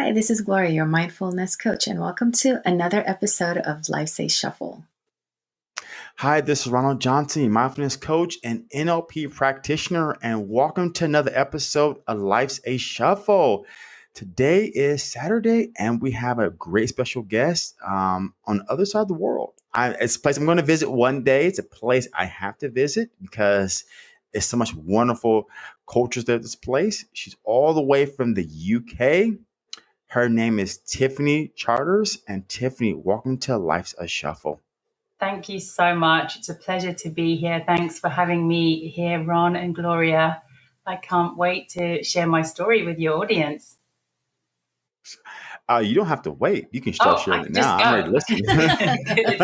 Hi, this is Gloria, your mindfulness coach, and welcome to another episode of Life's a Shuffle. Hi, this is Ronald Johnson, mindfulness coach and NLP practitioner, and welcome to another episode of Life's a Shuffle. Today is Saturday, and we have a great special guest um, on the other side of the world. I, it's a place I'm going to visit one day. It's a place I have to visit because it's so much wonderful cultures there at this place. She's all the way from the UK her name is Tiffany Charters. And Tiffany, welcome to Life's a Shuffle. Thank you so much. It's a pleasure to be here. Thanks for having me here, Ron and Gloria. I can't wait to share my story with your audience. Uh, you don't have to wait. You can start oh, sharing it now. Go. I'm ready to listen.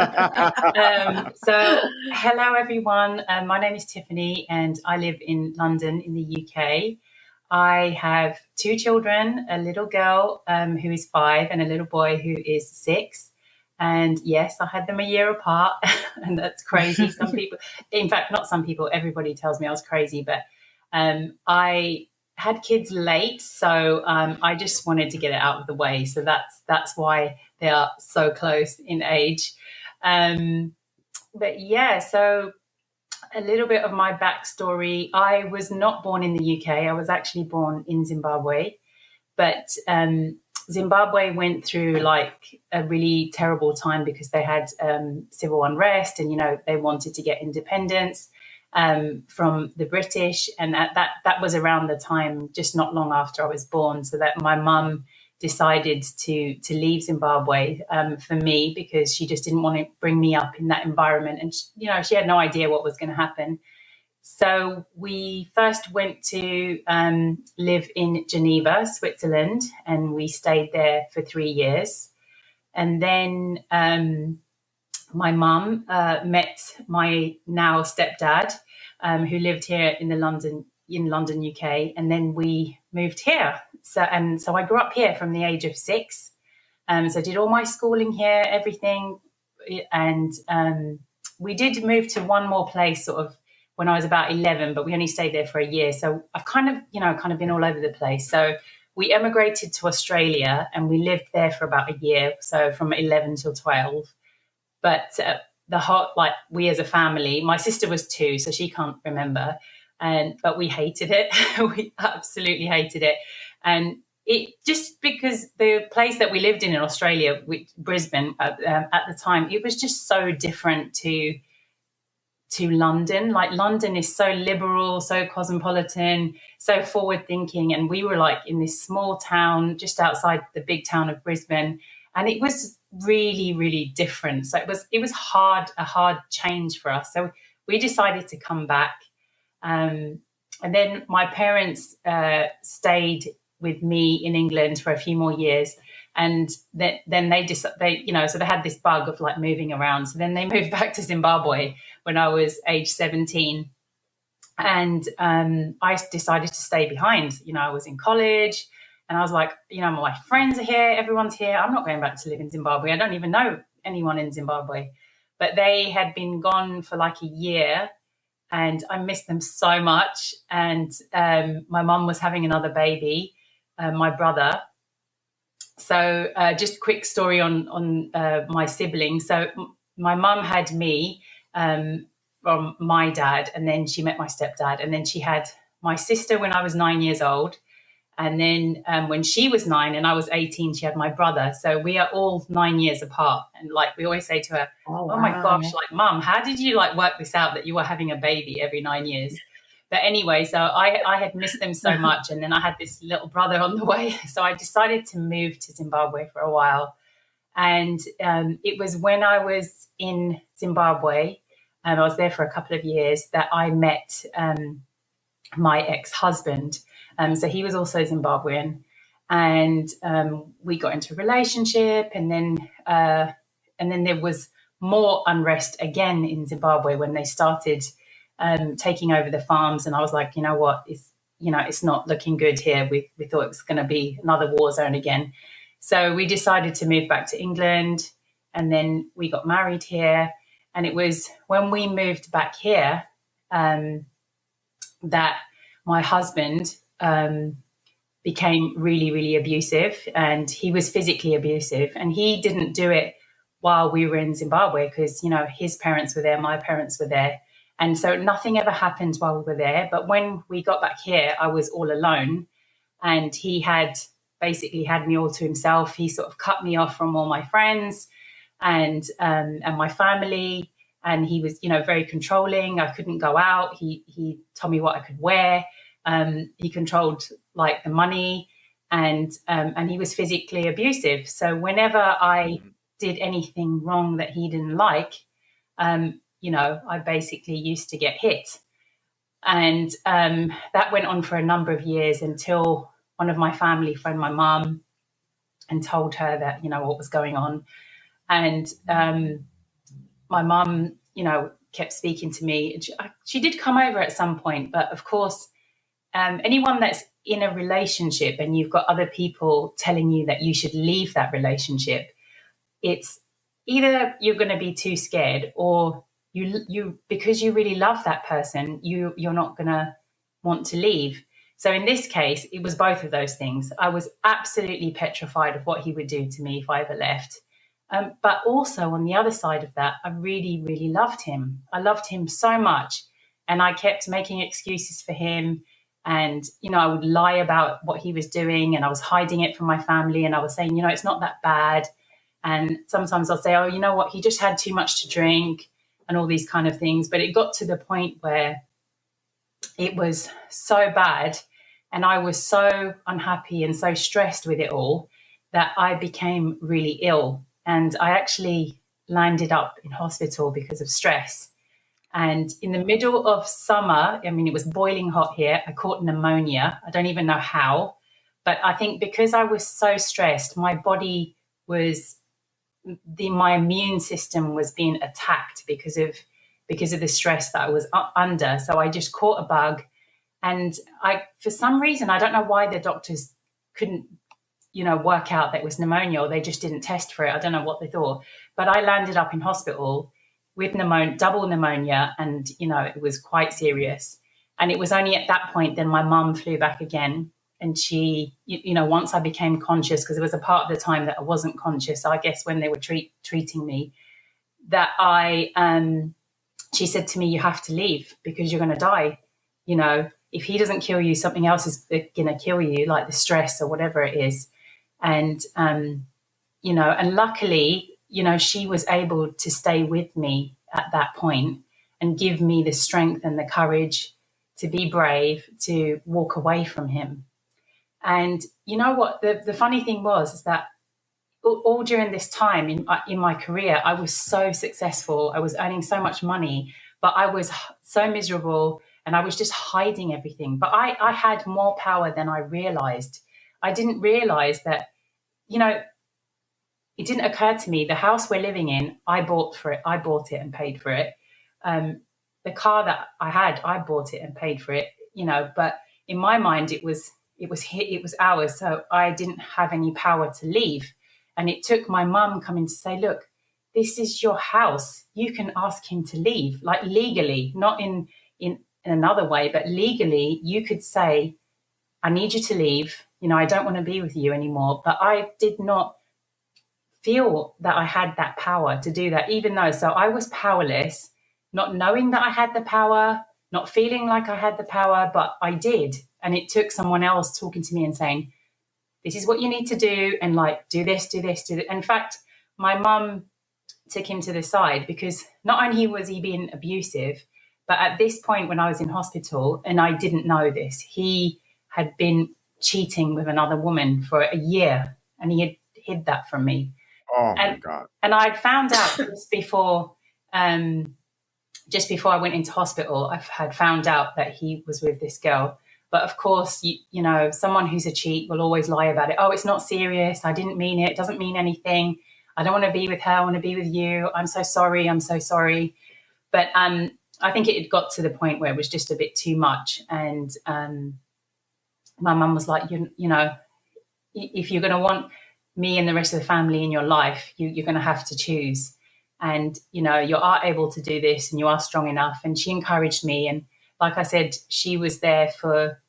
um, so, hello, everyone. Um, my name is Tiffany, and I live in London in the UK. I have two children, a little girl um, who is five and a little boy who is six. And yes, I had them a year apart, and that's crazy. Some people, in fact, not some people, everybody tells me I was crazy, but um, I had kids late, so um, I just wanted to get it out of the way. So that's that's why they are so close in age. Um, but yeah, so a little bit of my backstory. I was not born in the UK. I was actually born in Zimbabwe, but um, Zimbabwe went through like a really terrible time because they had um, civil unrest, and you know they wanted to get independence um, from the British, and that, that that was around the time, just not long after I was born. So that my mum decided to to leave Zimbabwe um, for me because she just didn't want to bring me up in that environment, and she, you know she had no idea what was going to happen. So we first went to um, live in Geneva, Switzerland, and we stayed there for three years, and then. Um, my mum uh, met my now stepdad, um, who lived here in the London in London, UK, and then we moved here. So and so I grew up here from the age of six. Um, so I did all my schooling here, everything, and um, we did move to one more place, sort of when I was about eleven, but we only stayed there for a year. So I've kind of, you know, kind of been all over the place. So we emigrated to Australia and we lived there for about a year, so from eleven till twelve. But uh, the hot, like we as a family, my sister was two, so she can't remember and but we hated it. we absolutely hated it, and it just because the place that we lived in in Australia, which, Brisbane uh, um, at the time, it was just so different to to London. Like London is so liberal, so cosmopolitan, so forward thinking, and we were like in this small town just outside the big town of Brisbane, and it was really really different. So it was it was hard a hard change for us. So we decided to come back um, and then my parents uh, stayed with me in England for a few more years. And then, then they just, they, you know, so they had this bug of like moving around. So then they moved back to Zimbabwe when I was age 17. And um, I decided to stay behind. You know, I was in college and I was like, you know, my friends are here, everyone's here. I'm not going back to live in Zimbabwe. I don't even know anyone in Zimbabwe. But they had been gone for like a year and I missed them so much. And um, my mum was having another baby, uh, my brother. So uh, just a quick story on on uh, my siblings. So m- my mum had me um, from my dad, and then she met my stepdad, and then she had my sister when I was nine years old, and then um, when she was nine and I was 18, she had my brother. So we are all nine years apart. And like we always say to her, Oh, oh my gosh, like, mum, how did you like work this out that you were having a baby every nine years? But anyway, so I, I had missed them so much. And then I had this little brother on the way. So I decided to move to Zimbabwe for a while. And um, it was when I was in Zimbabwe, and I was there for a couple of years, that I met um, my ex husband. Um, so he was also Zimbabwean, and um, we got into a relationship, and then uh, and then there was more unrest again in Zimbabwe when they started um, taking over the farms, and I was like, you know what, it's you know it's not looking good here. We we thought it was going to be another war zone again, so we decided to move back to England, and then we got married here, and it was when we moved back here um, that my husband um, became really, really abusive and he was physically abusive. And he didn't do it while we were in Zimbabwe because, you know, his parents were there, my parents were there. And so nothing ever happened while we were there. But when we got back here, I was all alone and he had basically had me all to himself. He sort of cut me off from all my friends and um, and my family. And he was, you know, very controlling. I couldn't go out. He he told me what I could wear. Um, he controlled like the money, and um, and he was physically abusive. So whenever I mm-hmm. did anything wrong that he didn't like, um, you know, I basically used to get hit, and um, that went on for a number of years until one of my family phoned my mum and told her that you know what was going on, and um, my mum, you know, kept speaking to me. She, she did come over at some point, but of course um, anyone that's in a relationship and you've got other people telling you that you should leave that relationship, it's either you're going to be too scared or you you because you really love that person, you you're not going to want to leave. So in this case, it was both of those things. I was absolutely petrified of what he would do to me if I ever left. Um, but also on the other side of that, I really, really loved him. I loved him so much. And I kept making excuses for him and you know i would lie about what he was doing and i was hiding it from my family and i was saying you know it's not that bad and sometimes i'll say oh you know what he just had too much to drink and all these kind of things but it got to the point where it was so bad and i was so unhappy and so stressed with it all that i became really ill and i actually landed up in hospital because of stress and in the middle of summer, I mean, it was boiling hot here. I caught pneumonia. I don't even know how. But I think because I was so stressed, my body was the my immune system was being attacked because of because of the stress that I was under. So I just caught a bug, and I for some reason I don't know why the doctors couldn't you know work out that it was pneumonia or they just didn't test for it. I don't know what they thought, but I landed up in hospital with pneumonia, double pneumonia, and you know it was quite serious. And it was only at that point then my mum flew back again, and she, you, you know, once I became conscious because there was a part of the time that I wasn't conscious. I guess when they were treat, treating me, that I, um, she said to me, "You have to leave because you're going to die." You know, if he doesn't kill you, something else is going to kill you, like the stress or whatever it is. And um, you know, and luckily you know, she was able to stay with me at that point and give me the strength and the courage to be brave, to walk away from him. And you know what? The, the funny thing was is that all, all during this time in, uh, in my career, I was so successful. I was earning so much money, but I was so miserable and I was just hiding everything. But I, I had more power than I realized. I didn't realize that, you know, it didn't occur to me the house we're living in i bought for it i bought it and paid for it um, the car that i had i bought it and paid for it you know but in my mind it was it was it was ours so i didn't have any power to leave. And it took my mum coming to say look this is your house. You can ask him to leave. Like legally not in in, in another way but legally you could say i need you to leave. You know i don't want to be with you anymore. But i did not feel that I had that power to do that, even though, so I was powerless, not knowing that I had the power, not feeling like I had the power, but I did. And it took someone else talking to me and saying, this is what you need to do, and like, do this, do this, do this. In fact, my mum took him to the side because not only was he being abusive, but at this point when I was in hospital, and I didn't know this, he had been cheating with another woman for a year and he had hid that from me. Oh and, my god! And I'd found out just before, um, just before I went into hospital, I had found out that he was with this girl. But of course, you, you know, someone who's a cheat will always lie about it. Oh, it's not serious. I didn't mean it. It doesn't mean anything. I don't want to be with her. I want to be with you. I'm so sorry. I'm so sorry. But um, I think it had got to the point where it was just a bit too much. And um, my mum was like, you, you know, if you're going to want me and the rest of the family in your life, you, you're going to have to choose. And, you know, you are able to do this and you are strong enough. And she encouraged me. And like I said, she was there for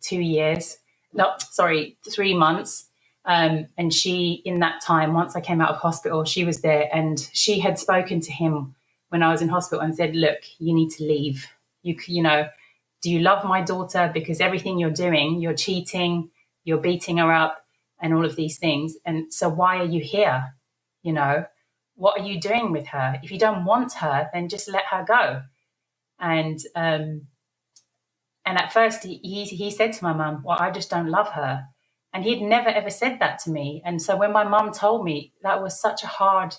two years not sorry, three months. Um, and she, in that time, once I came out of hospital, she was there and she had spoken to him when I was in hospital and said, "Look, you need to leave. You, you know, do you love my daughter? Because everything you're doing, you're cheating, you're beating her up, and all of these things. And so, why are you here? You know, what are you doing with her? If you don't want her, then just let her go." And um, and at first, he he, he said to my mum, "Well, I just don't love her." And he'd never ever said that to me. And so when my mum told me, that was such a hard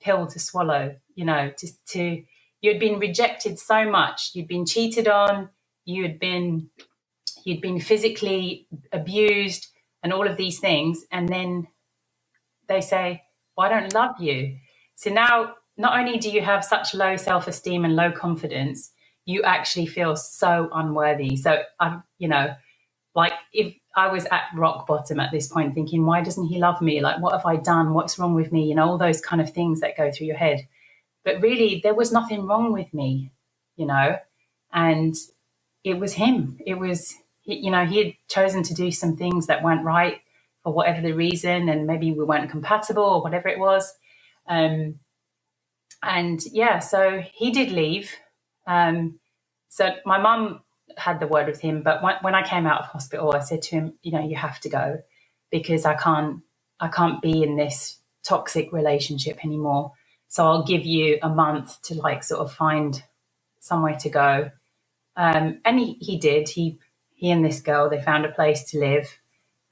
pill to swallow, you know, to, to you'd been rejected so much, you'd been cheated on, you'd been you'd been physically abused and all of these things and then they say well i don't love you so now not only do you have such low self-esteem and low confidence you actually feel so unworthy so i'm you know like if i was at rock bottom at this point thinking why doesn't he love me like what have i done what's wrong with me you know all those kind of things that go through your head but really there was nothing wrong with me you know and it was him. It was, you know, he had chosen to do some things that weren't right for whatever the reason, and maybe we weren't compatible or whatever it was. Um, and yeah, so he did leave. Um, so my mum had the word with him, but when, when I came out of hospital, I said to him, you know, you have to go because I can't, I can't be in this toxic relationship anymore. So I'll give you a month to like sort of find somewhere to go um, and he, he did. He he and this girl they found a place to live,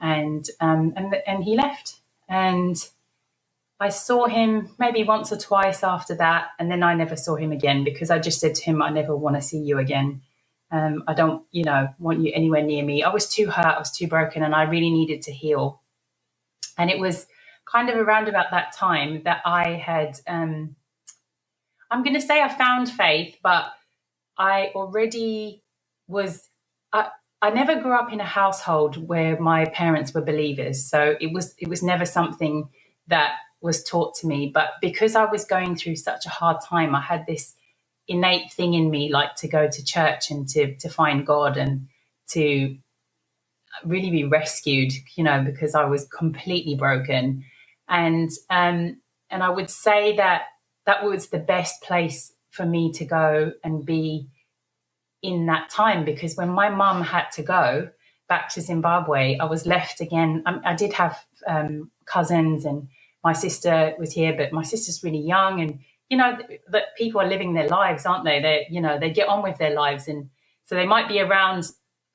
and um, and and he left. And I saw him maybe once or twice after that, and then I never saw him again because I just said to him, "I never want to see you again. Um, I don't, you know, want you anywhere near me." I was too hurt. I was too broken, and I really needed to heal. And it was kind of around about that time that I had. Um, I'm going to say I found faith, but I already was I, I never grew up in a household where my parents were believers. So it was it was never something that was taught to me. But because I was going through such a hard time, I had this innate thing in me like to go to church and to to find God and to really be rescued, you know, because I was completely broken. And um and I would say that that was the best place for me to go and be in that time because when my mum had to go back to Zimbabwe, I was left again. I, I did have um, cousins and my sister was here, but my sister's really young and you know that people are living their lives, aren't they? They you know they get on with their lives and so they might be around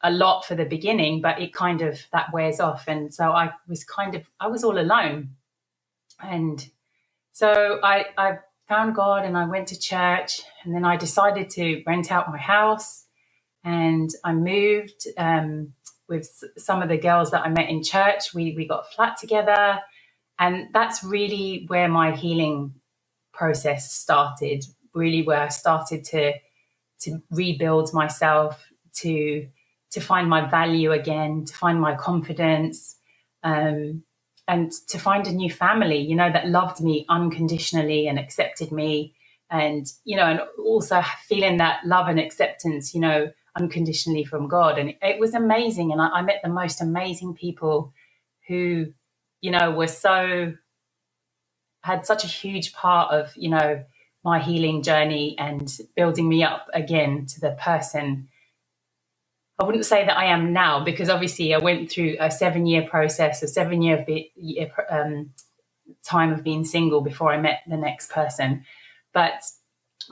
a lot for the beginning, but it kind of that wears off. And so I was kind of I was all alone, and so I I found God and I went to church and then I decided to rent out my house and I moved um, with some of the girls that I met in church. We, we got a flat together and that's really where my healing process started, really where I started to, to rebuild myself, to, to find my value again, to find my confidence, um, and to find a new family, you know, that loved me unconditionally and accepted me. And, you know, and also feeling that love and acceptance, you know, unconditionally from God. And it, was amazing. And I, I met the most amazing people who, you know, were so, had such a huge part of, you know, my healing journey and building me up again to the person I wouldn't say that I am now because obviously I went through a seven year process, a seven year um, time of being single before I met the next person. But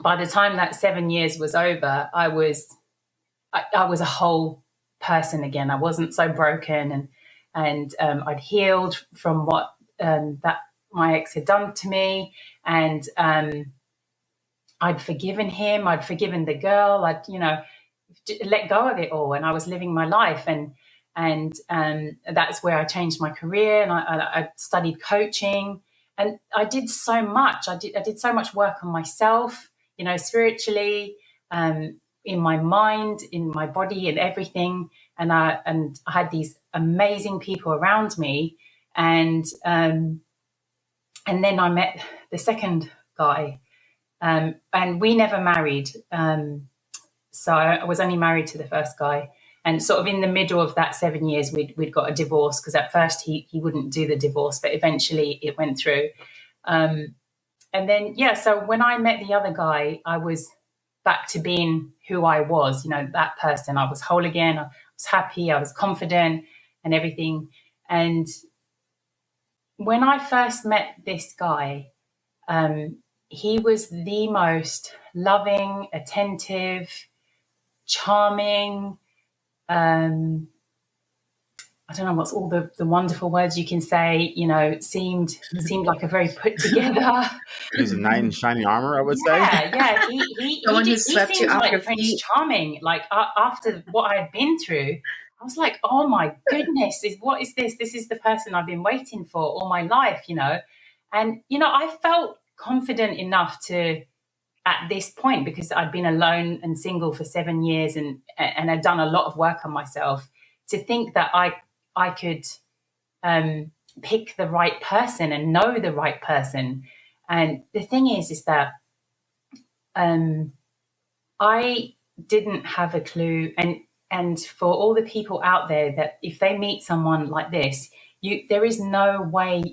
by the time that seven years was over, I was I, I was a whole person again. I wasn't so broken, and and um, I'd healed from what um, that my ex had done to me, and um, I'd forgiven him. I'd forgiven the girl. I'd you know let go of it all. And I was living my life. And and um, that's where I changed my career. And I, I, studied coaching. And I did so much. I did I did so much work on myself you know spiritually um, in my mind in my body and everything and I and I had these amazing people around me and um, and then I met the second guy um, and we never married um, so I was only married to the first guy. And sort of in the middle of that seven years, we'd, we'd got a divorce because at first he, he wouldn't do the divorce, but eventually it went through. Um, and then, yeah, so when I met the other guy, I was back to being who I was, you know, that person. I was whole again. I was happy. I was confident and everything. And when I first met this guy, um, he was the most loving, attentive, charming. Um, I don't know what's all the, the wonderful words you can say. You know, seemed seemed like a very put together. He's a knight in shining armor, I would yeah, say. Yeah, he he, he, did, he seemed like Prince Charming. Like uh, after what I had been through, I was like, oh my goodness, is what is this? This is the person I've been waiting for all my life, you know. And you know, I felt confident enough to at this point because I'd been alone and single for seven years and and I'd done a lot of work on myself to think that I I could um, pick the right person and know the right person. And the thing is, is that um, I didn't have a clue, and and for all the people out there that if they meet someone like this, you there is no way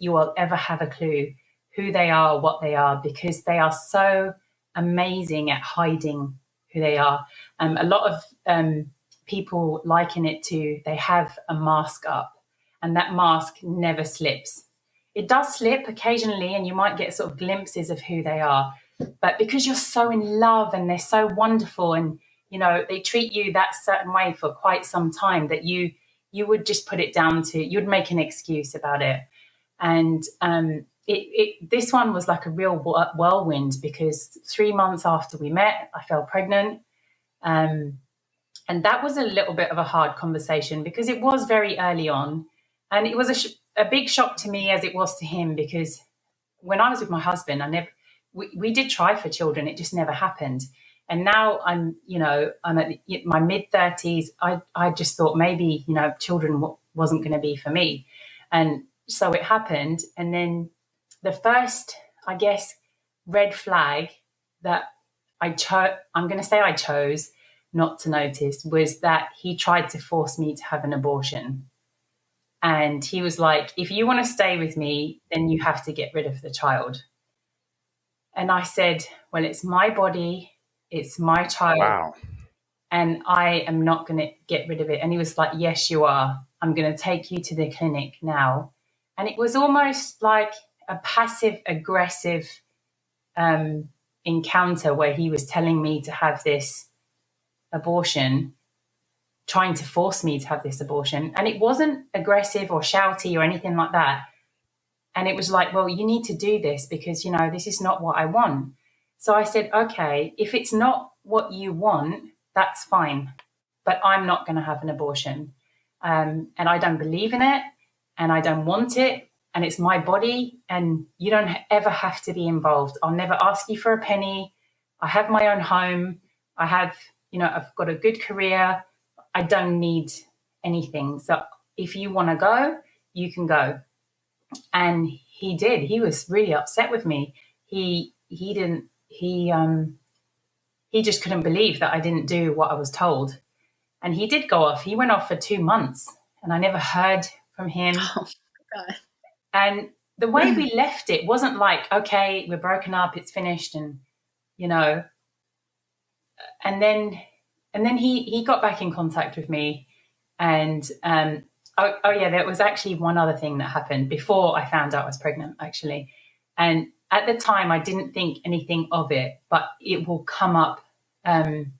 you will ever have a clue who they are, what they are, because they are so amazing at hiding who they are. Um, a lot of um, people liken it to they have a mask up, and that mask never slips. It does slip occasionally, and you might get sort of glimpses of who they are. But because you're so in love and they're so wonderful, and you know they treat you that certain way for quite some time, that you you would just put it down to you'd make an excuse about it. And um, it, it, this one was like a real whirlwind because three months after we met, I fell pregnant. Um, and that was a little bit of a hard conversation because it was very early on. And it was a, sh- a big shock to me as it was to him because when I was with my husband, I never, we, we did try for children, it just never happened. And now I'm, you know, I'm at my mid 30s. I, I just thought maybe, you know, children w- wasn't going to be for me. And so it happened. And then the first, I guess, red flag that I chose, I'm going to say I chose not to notice was that he tried to force me to have an abortion. And he was like, if you want to stay with me, then you have to get rid of the child. And I said, well, it's my body, it's my child. Wow. And I am not going to get rid of it. And he was like, yes, you are. I'm going to take you to the clinic now. And it was almost like a passive aggressive um, encounter where he was telling me to have this abortion, trying to force me to have this abortion. And it wasn't aggressive or shouty or anything like that. And it was like, well, you need to do this because, you know, this is not what I want. So I said, okay, if it's not what you want, that's fine. But I'm not going to have an abortion. Um, and I don't believe in it and I don't want it and it's my body and you don't ever have to be involved. I'll never ask you for a penny. I have my own home. I have, you know, I've got a good career. I don't need anything. So if you want to go, you can go. And he did. He was really upset with me. He he didn't he um he just couldn't believe that I didn't do what I was told. And he did go off. He went off for 2 months and I never heard from him. Oh, God. And the way we left it wasn't like, okay, we're broken up, it's finished, and you know. And then, and then he he got back in contact with me, and um, oh, oh yeah, there was actually one other thing that happened before I found out I was pregnant, actually, and at the time I didn't think anything of it, but it will come up um,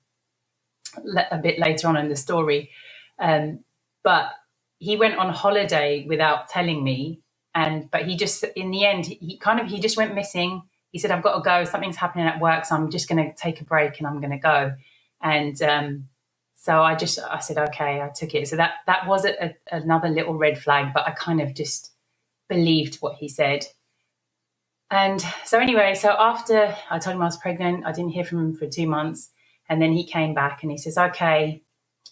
a bit later on in the story. Um, but he went on holiday without telling me and but he just in the end he kind of he just went missing he said i've got to go. Something's happening at work so i'm just going to take a break and i'm going to go. And um, so i just i said okay i took it. So that that was a, a, another little red flag but i kind of just believed what he said. And so anyway so after i told him i was pregnant i didn't hear from him for two months and then he came back and he says okay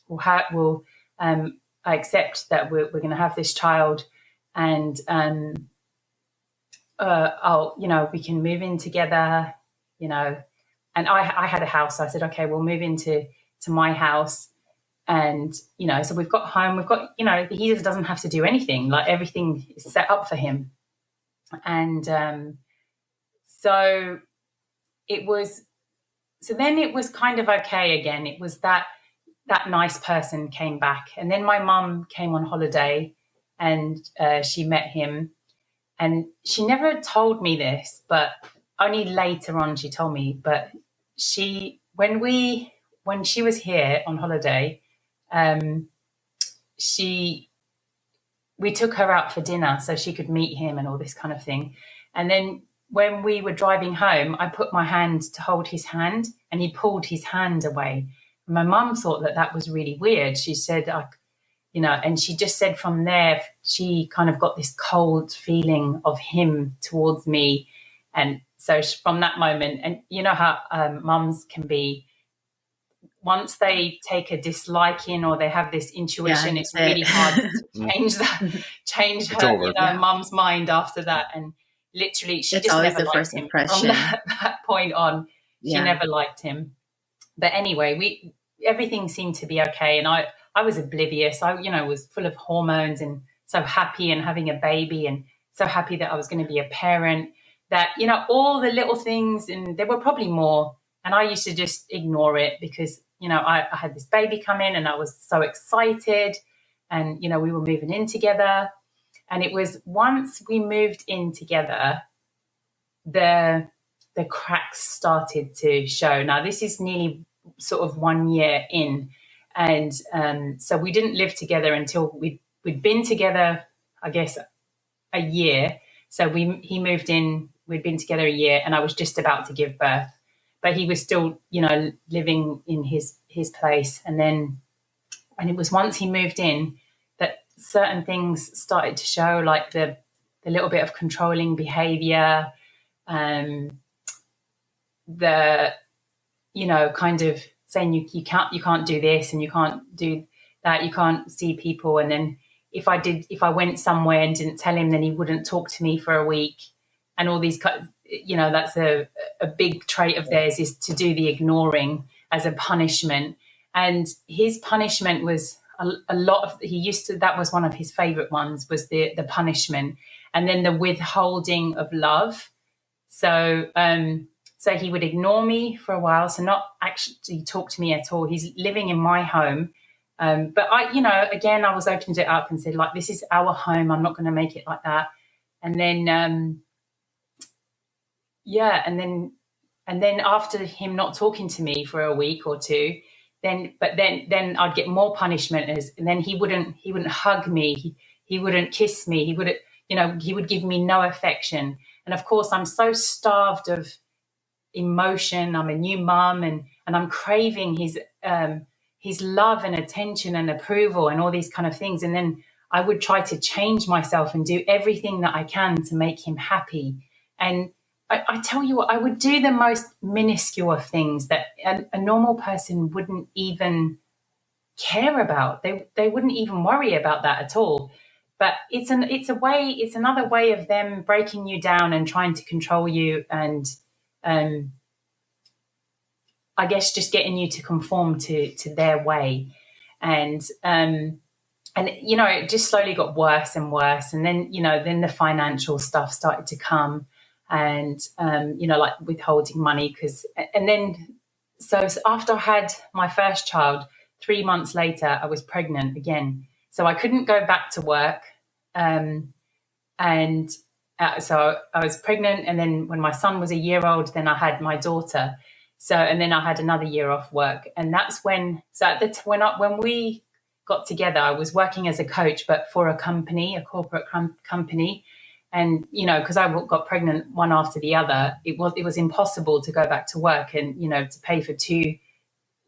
we'll, um, i accept that we're, we're going to have this child and um, uh, oh, you know, we can move in together, you know. And I, I had a house. So I said, okay, we'll move into to my house. and you know, so we've got home. We've got you know, he just doesn't have to do anything. Like everything is set up for him, and um, so it was. So then it was kind of okay again. It was that that nice person came back, and then my mum came on holiday, and uh, she met him, and she never told me this, but only later on she told me. But she, when we, when she was here on holiday, um, she, we took her out for dinner so she could meet him and all this kind of thing. And then when we were driving home, I put my hand to hold his hand, and he pulled his hand away. My mum thought that that was really weird. She said, I, you know, and she just said from there, she kind of got this cold feeling of him towards me. And so from that moment, and you know how um, mums can be, once they take a disliking or they have this intuition, Yeah, it's that's it. really hard to change that, change her, over. you know, Yeah. mum's mind after that. And literally, she It's just always never the liked first him impression. from that, that point on. She Yeah. never liked him. But anyway, we everything seemed to be okay, and I I was oblivious. I you know was full of hormones and so happy and having a baby and so happy that I was going to be a parent. That you know all the little things, and there were probably more. And I used to just ignore it because you know I, I had this baby come in, and I was so excited, and you know we were moving in together. And it was once we moved in together, the the cracks started to show. Now this is nearly sort of one year in, and um, so we didn't live together until we we'd been together, I guess, a year. So we he moved in. We'd been together a year, and I was just about to give birth, but he was still, you know, living in his his place. And then, and it was once he moved in that certain things started to show, like the the little bit of controlling behavior, um, the you know kind of saying you, you can't you can't do this and you can't do that you can't see people. And then if i did if i went somewhere and didn't tell him then he wouldn't talk to me for a week. And all these you know that's a a big trait of theirs is to do the ignoring as a punishment. And his punishment was a, a lot of he used to that was one of his favorite ones was the the punishment. And then the withholding of love. So um so he would ignore me for a while, so not actually talk to me at all. He's living in my home. Um, but I, you know, again, I was opened it up and said, like, this is our home. I'm not going to make it like that. And then, um, yeah, and then, and then after him not talking to me for a week or two, then, but then, then I'd get more punishment as, and then he wouldn't, he wouldn't hug me. He, he wouldn't kiss me. He wouldn't, you know, he would give me no affection. And of course, I'm so starved of emotion. I'm a new mum, and and I'm craving his um, his love and attention and approval and all these kind of things. And then I would try to change myself and do everything that I can to make him happy. And I, I tell you what, I would do the most minuscule of things that a, a normal person wouldn't even care about. They they wouldn't even worry about that at all. But it's an it's a way it's another way of them breaking you down and trying to control you and um, I guess just getting you to conform to to their way, and um, and you know it just slowly got worse and worse, and then you know then the financial stuff started to come, and um, you know like withholding money because and then so after I had my first child, three months later I was pregnant again, so I couldn't go back to work, um, and uh, so I was pregnant, and then when my son was a year old, then I had my daughter. So and then I had another year off work, and that's when. So at the t- when I, when we got together, I was working as a coach, but for a company, a corporate com- company, and you know because I got pregnant one after the other, it was it was impossible to go back to work and you know to pay for two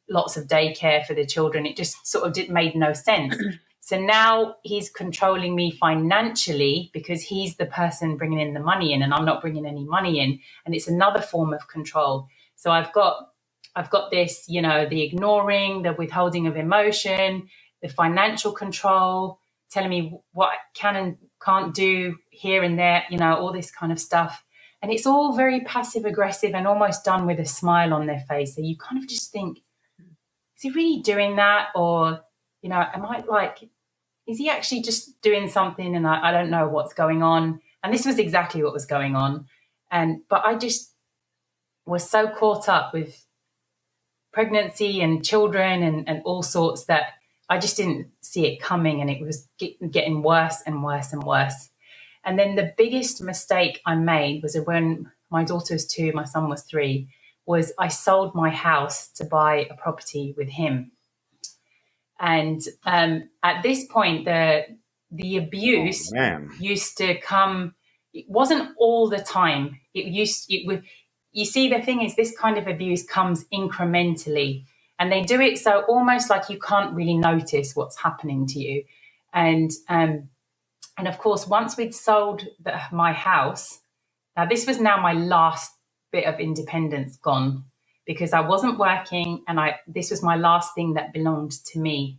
lots of daycare for the children. It just sort of did made no sense. So now he's controlling me financially because he's the person bringing in the money in, and I'm not bringing any money in, and it's another form of control. So I've got I've got this, you know, the ignoring, the withholding of emotion, the financial control, telling me what I can and can't do here and there, you know, all this kind of stuff. And it's all very passive aggressive and almost done with a smile on their face. So you kind of just think, is he really doing that? Or you know, am I like, is he actually just doing something and I, I don't know what's going on? And this was exactly what was going on. And, but I just was so caught up with pregnancy and children and, and all sorts that I just didn't see it coming and it was get, getting worse and worse and worse. And then the biggest mistake I made was when my daughter was two, my son was three, was I sold my house to buy a property with him. And um, at this point, the the abuse oh, used to come. It wasn't all the time. It used it would. You see, the thing is, this kind of abuse comes incrementally, and they do it so almost like you can't really notice what's happening to you. And um, and of course, once we'd sold the, my house, now this was now my last bit of independence gone because I wasn't working and I this was my last thing that belonged to me.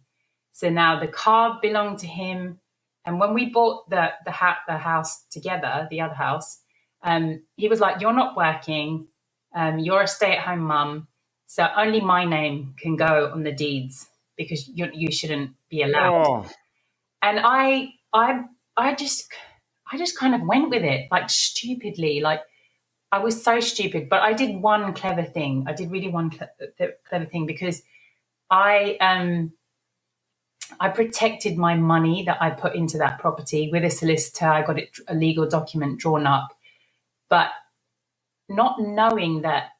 So now the car belonged to him. And when we bought the the, ha- the house together, the other house, um, he was like, "You're not working. Um, you're a stay-at-home mum, so only my name can go on the deeds because you you shouldn't be allowed." Oh. And I I I just I just kind of went with it like stupidly, like I was so stupid, but I did one clever thing. I did really one clever thing because I um I protected my money that I put into that property with a solicitor. I got it a legal document drawn up, but not knowing that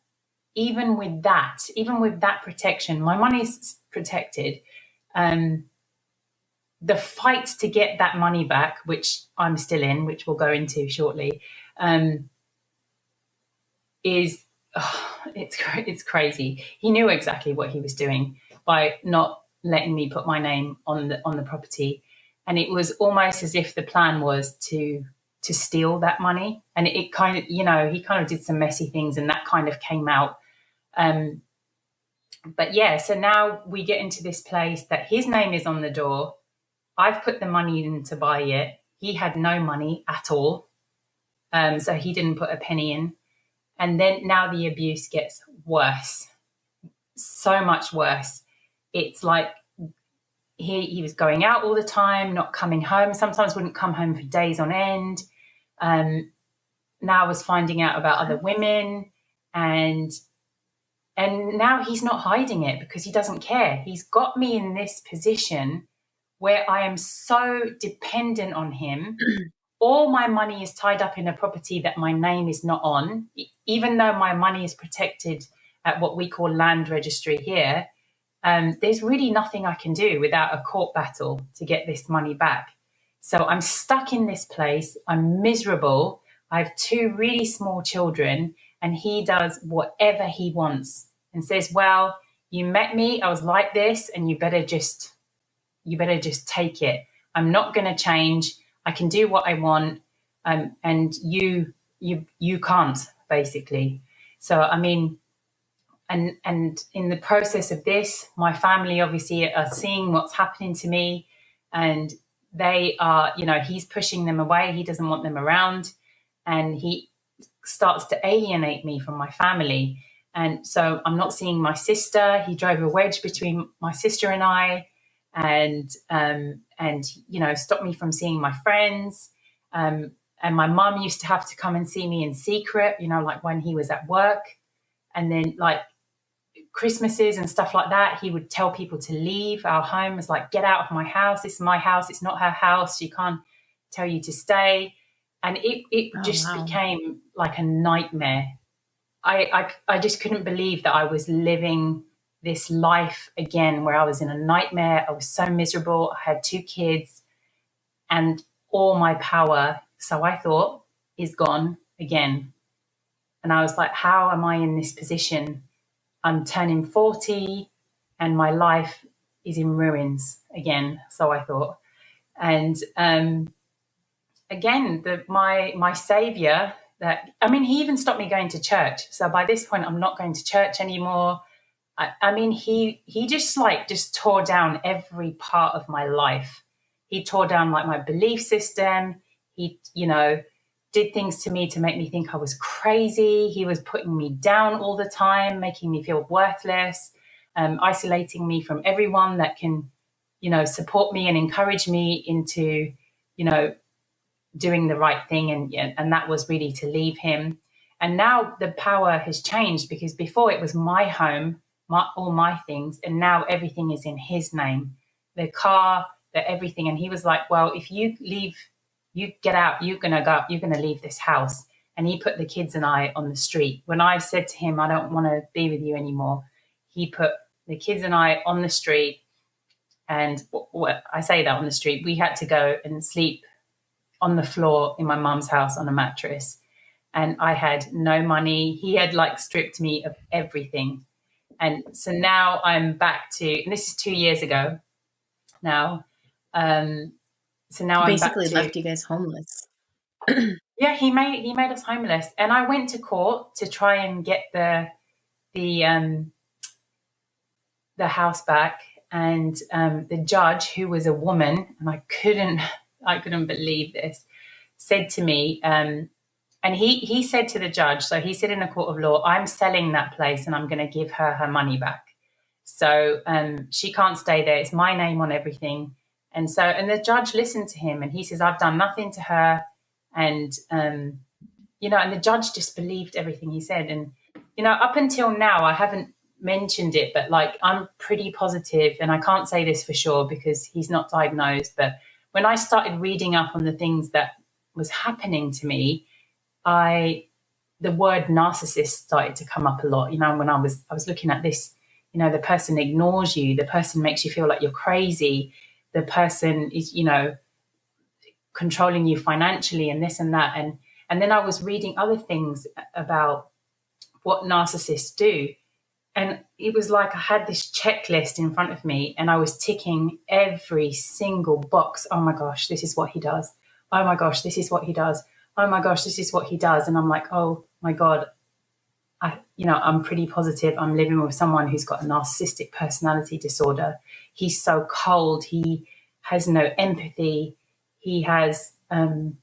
even with that, even with that protection, my money's protected. Um, the fight to get that money back, which I'm still in, which we'll go into shortly, um, is oh, it's it's crazy. He knew exactly what he was doing by not letting me put my name on the on the property, and it was almost as if the plan was to to steal that money. And it, it kind of, you know, he kind of did some messy things, and that kind of came out. Um, but yeah, so now we get into this place that his name is on the door. I've put the money in to buy it. He had no money at all. Um, so he didn't put a penny in. And then now the abuse gets worse, so much worse. It's like he, he was going out all the time, not coming home, sometimes wouldn't come home for days on end. Um, now I was finding out about other women and and now he's not hiding it because he doesn't care. He's got me in this position where I am so dependent on him all my money is tied up in a property that my name is not on, even though my money is protected at what we call land registry here, um, there's really nothing I can do without a court battle to get this money back. So I'm stuck in this place. I'm miserable. I have two really small children, and he does whatever he wants and says, Well, you met me, I was like this, and you better just you better just take it. I'm not gonna change. I can do what I want, um, and you you you can't basically. So I mean, and and in the process of this, my family obviously are seeing what's happening to me, and they are you know he's pushing them away. He doesn't want them around, and he starts to alienate me from my family. And so I'm not seeing my sister. He drove a wedge between my sister and I and um, and you know stopped me from seeing my friends. Um, and my mum used to have to come and see me in secret, you know, like when he was at work, and then like Christmases and stuff like that, he would tell people to leave our home. It's like, get out of my house. This is my house. It's not her house. She can't tell you to stay. And it, it oh, just wow. became like a nightmare. I, I, I just couldn't believe that I was living this life again where I was in a nightmare. I was so miserable. I had two kids and all my power, so I thought, is gone again. And I was like, how am I in this position? I'm turning 40 and my life is in ruins again. So I thought. And um, again, the, my my savior that I mean, he even stopped me going to church. So by this point, I'm not going to church anymore. I, I mean, he he just like just tore down every part of my life. He tore down like my belief system. He, you know, did things to me to make me think I was crazy. He was putting me down all the time, making me feel worthless, um, isolating me from everyone that can, you know, support me and encourage me into, you know, doing the right thing. And, and that was really to leave him. And now the power has changed because before it was my home, my, all my things, and now everything is in his name the car, the everything. And he was like, Well, if you leave, you get out, you're to go, you're to leave this house. And he put the kids and I on the street. When I said to him, I don't want to be with you anymore, he put the kids and I on the street. And I say that on the street, we had to go and sleep on the floor in my mum's house on a mattress. And I had no money. He had like stripped me of everything. And so now I'm back to, and this is two years ago now. Um, so now basically I'm basically left to, you guys homeless. yeah, he made he made us homeless, and I went to court to try and get the the um, the house back. And um, the judge, who was a woman, and I couldn't I couldn't believe this, said to me, um, and he he said to the judge, so he said in a court of law, I'm selling that place and I'm going to give her her money back. So um, she can't stay there. It's my name on everything. And so, and the judge listened to him and he says, I've done nothing to her. And, um, you know, and the judge just believed everything he said. And, you know, up until now, I haven't mentioned it, but like I'm pretty positive, and I can't say this for sure because he's not diagnosed. But when I started reading up on the things that was happening to me, I, the word narcissist started to come up a lot. You know, when I was, I was looking at this you know the person ignores you the person makes you feel like you're crazy the person is you know controlling you financially and this and that. And and then i was reading other things about what narcissists do. And it was like i had this checklist in front of me and i was ticking every single box. Oh my gosh this is what he does. Oh my gosh this is what he does oh my gosh this is what he does and i'm like oh my god I, you know, I'm pretty positive I'm living with someone who's got a narcissistic personality disorder. He's so cold. He has no empathy. He has, um,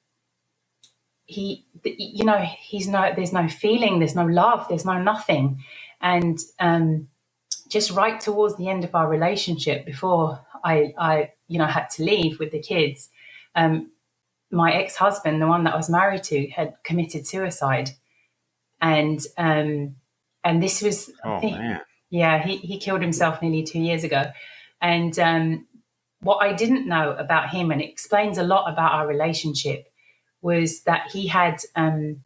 he, you know, he's no, there's no feeling, there's no love, there's no nothing. And um, just right towards the end of our relationship, before I, I, you know, had to leave with the kids, um, my ex-husband, the one that I was married to, had committed suicide. And um, and this was oh think, man. yeah he, he killed himself nearly two years ago. And um, what I didn't know about him and it explains a lot about our relationship was that he had um,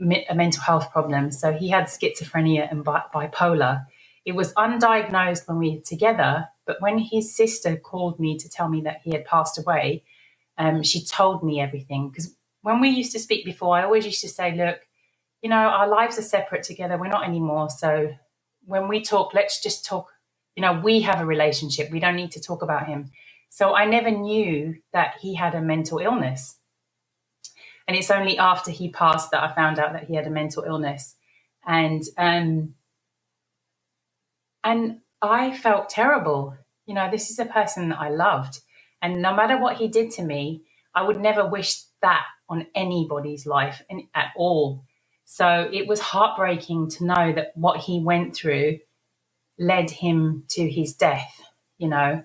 a mental health problem. So he had schizophrenia and bi- bipolar. It was undiagnosed when we were together but when his sister called me to tell me that he had passed away um, she told me everything because when we used to speak before i always used to say look you know, our lives are separate together. We're not anymore. So when we talk, let's just talk. You know, we have a relationship. We don't need to talk about him. So I never knew that he had a mental illness. And it's only after he passed that I found out that he had a mental illness. And um and I felt terrible. You know, this is a person that I loved. And no matter what he did to me, I would never wish that on anybody's life at all. So it was heartbreaking to know that what he went through led him to his death, you know,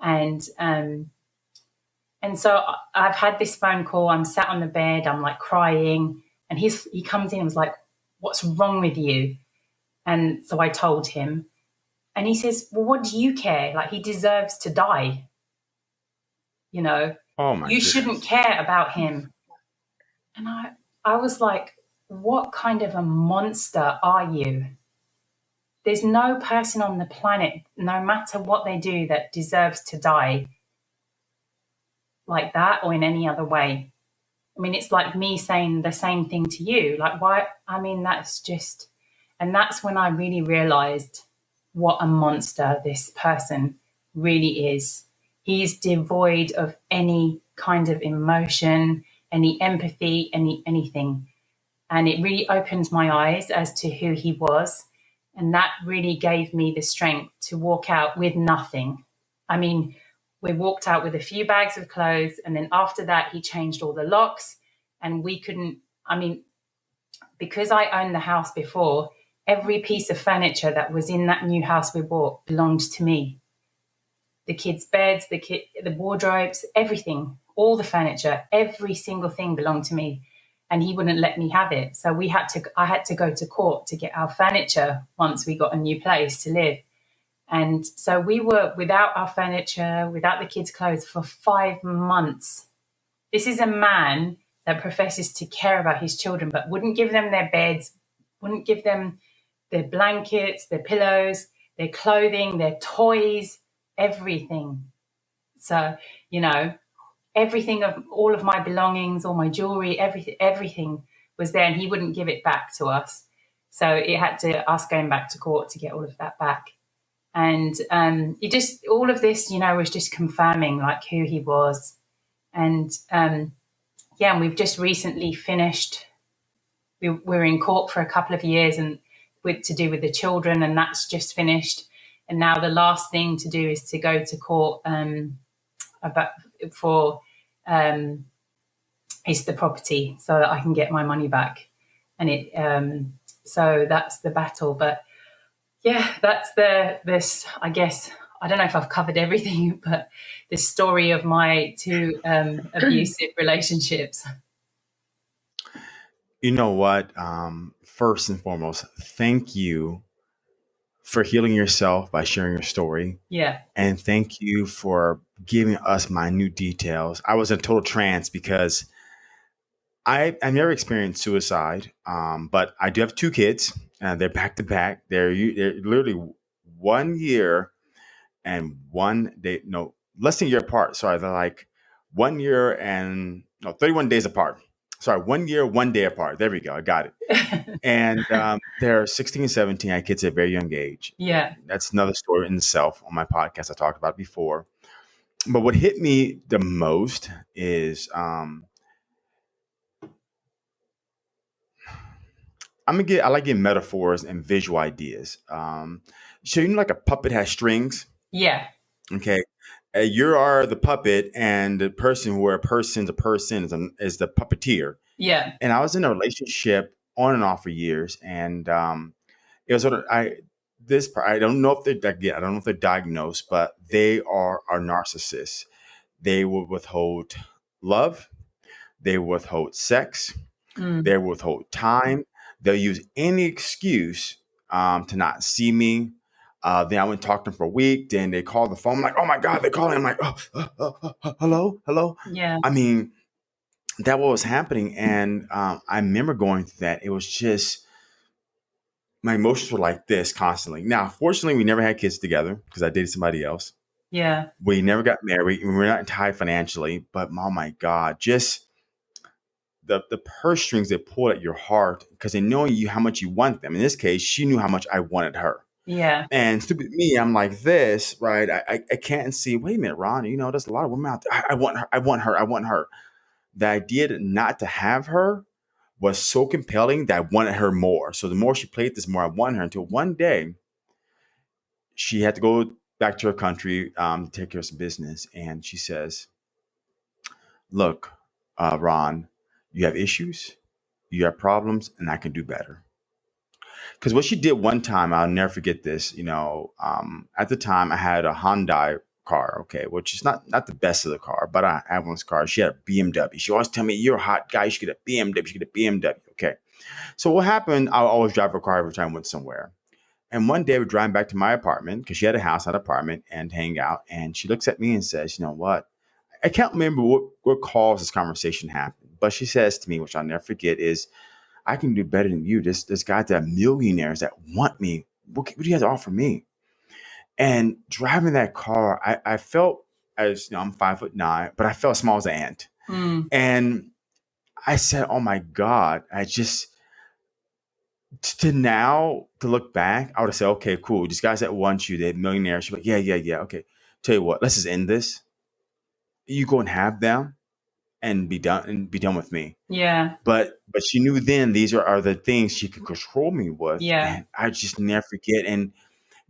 and um, and so I've had this phone call. I'm sat on the bed. I'm like crying, and he's he comes in and was like, "What's wrong with you?" And so I told him, and he says, "Well, what do you care? Like he deserves to die. You know, oh my you goodness. shouldn't care about him." And I I was like, what kind of a monster are you? There's no person on the planet, no matter what they do, that deserves to die like that or in any other way. I mean, it's like me saying the same thing to you. Like, why? I mean, that's just, and that's when I really realized what a monster this person really is. He's devoid of any kind of emotion, any empathy, any anything. And it really opened my eyes as to who he was. And that really gave me the strength to walk out with nothing. I mean, we walked out with a few bags of clothes. And then after that, he changed all the locks. And we couldn't, I mean, because I owned the house before, every piece of furniture that was in that new house we bought belonged to me. The kids' beds, the kid, the wardrobes, everything, all the furniture, every single thing belonged to me, and he wouldn't let me have it. So we had to, I had to go to court to get our furniture once we got a new place to live. And so we were without our furniture, without the kids' clothes for five months. This is a man that professes to care about his children, but wouldn't give them their beds, wouldn't give them their blankets, their pillows, their clothing, their toys, everything. So, you know, everything of all of my belongings, all my jewelry, everything, everything was there, and he wouldn't give it back to us. So it had to us going back to court to get all of that back. And um, it just all of this, you know, was just confirming like who he was. And um, yeah, and we've just recently finished. We were in court for a couple of years, and with to do with the children, and that's just finished. And now the last thing to do is to go to court um, about for um, is the property, so that I can get my money back. And it um, so that's the battle. But yeah, that's the this. I guess I don't know if I've covered everything, but the story of my two um, abusive relationships. You know what? Um, first and foremost, thank you for healing yourself by sharing your story. Yeah, And thank you for giving us minute details. I was in total trance because I, I've never experienced suicide, um, but I do have two kids. Uh, they're back to back. They're, they're literally one year and one day, no, less than a year apart. Sorry, they're like one year and no, 31 days apart. Sorry, one year, one day apart. There we go. I got it. And um, they're 16 and 17. I had kids at a very young age. yeah, That's another story in itself on my podcast. I talked about before. But what hit me the most is um, I'm gonna get I like getting metaphors and visual ideas. Um, so you know, like a puppet has strings. yeah, Okay, you are the puppet, and the person where a person's a person is, a, is the puppeteer. yeah, And I was in a relationship on and off for years, and um, it was sort of I this part- I don't know if they're again I don't know if they're diagnosed, but they are are narcissists. They will withhold love, they withhold sex, mm, they withhold time. They'll use any excuse um, to not see me. Uh, then I went and talked to them for a week. Then they called the phone. I'm like, oh my God, they're calling. I'm like, oh, uh, uh, uh, hello, hello. yeah, I mean, that what was happening. And um, I remember going through that. It was just, my emotions were like this constantly. Now, fortunately, we never had kids together because I dated somebody else. yeah, We never got married. We were not tied financially. But oh my God, just the the purse strings they pull at your heart because they know you how much you want them. In this case, she knew how much I wanted her. Yeah, And stupid me, I'm like this, right? I, I, I can't see. Wait a minute, Ron. You know, there's a lot of women out there. I, I want her. I want her. I want her. The idea not to have her was so compelling that I wanted her more. So the more she played this, more I wanted her. Until one day, she had to go back to her country um, to take care of some business, and she says, "Look, uh, Ron, you have issues, you have problems, and I can do better." Because what she did one time, I'll never forget this. You know, um, at the time I had a Hyundai car, okay, which is not not the best of the car, but I had one car. She had a BMW. She always tell me, "You're a hot guy. You should get a BMW. You should get a BMW." Okay. So what happened? I always drive her car every time I went somewhere. And one day we're driving back to my apartment because she had a house, not apartment, and hang out. And she looks at me and says, "You know what? I can't remember what what caused this conversation happen, but she says to me, which I'll never forget, is." I can do better than you. This this guy that millionaires that want me. What, what do you have to offer me? And driving that car, I, I felt as you know, I'm five foot nine, but I felt small as an ant. mm, And I said, "Oh my God!" I just to now to look back, I would have said, "Okay, cool. These guys that want you, they're millionaires." She's like, "Yeah, yeah, yeah. Okay, tell you what, let's just end this. You go and have them, and be done, and be done with me." yeah, but but she knew then these are, are the things she could control me with yeah, and i just never forget. And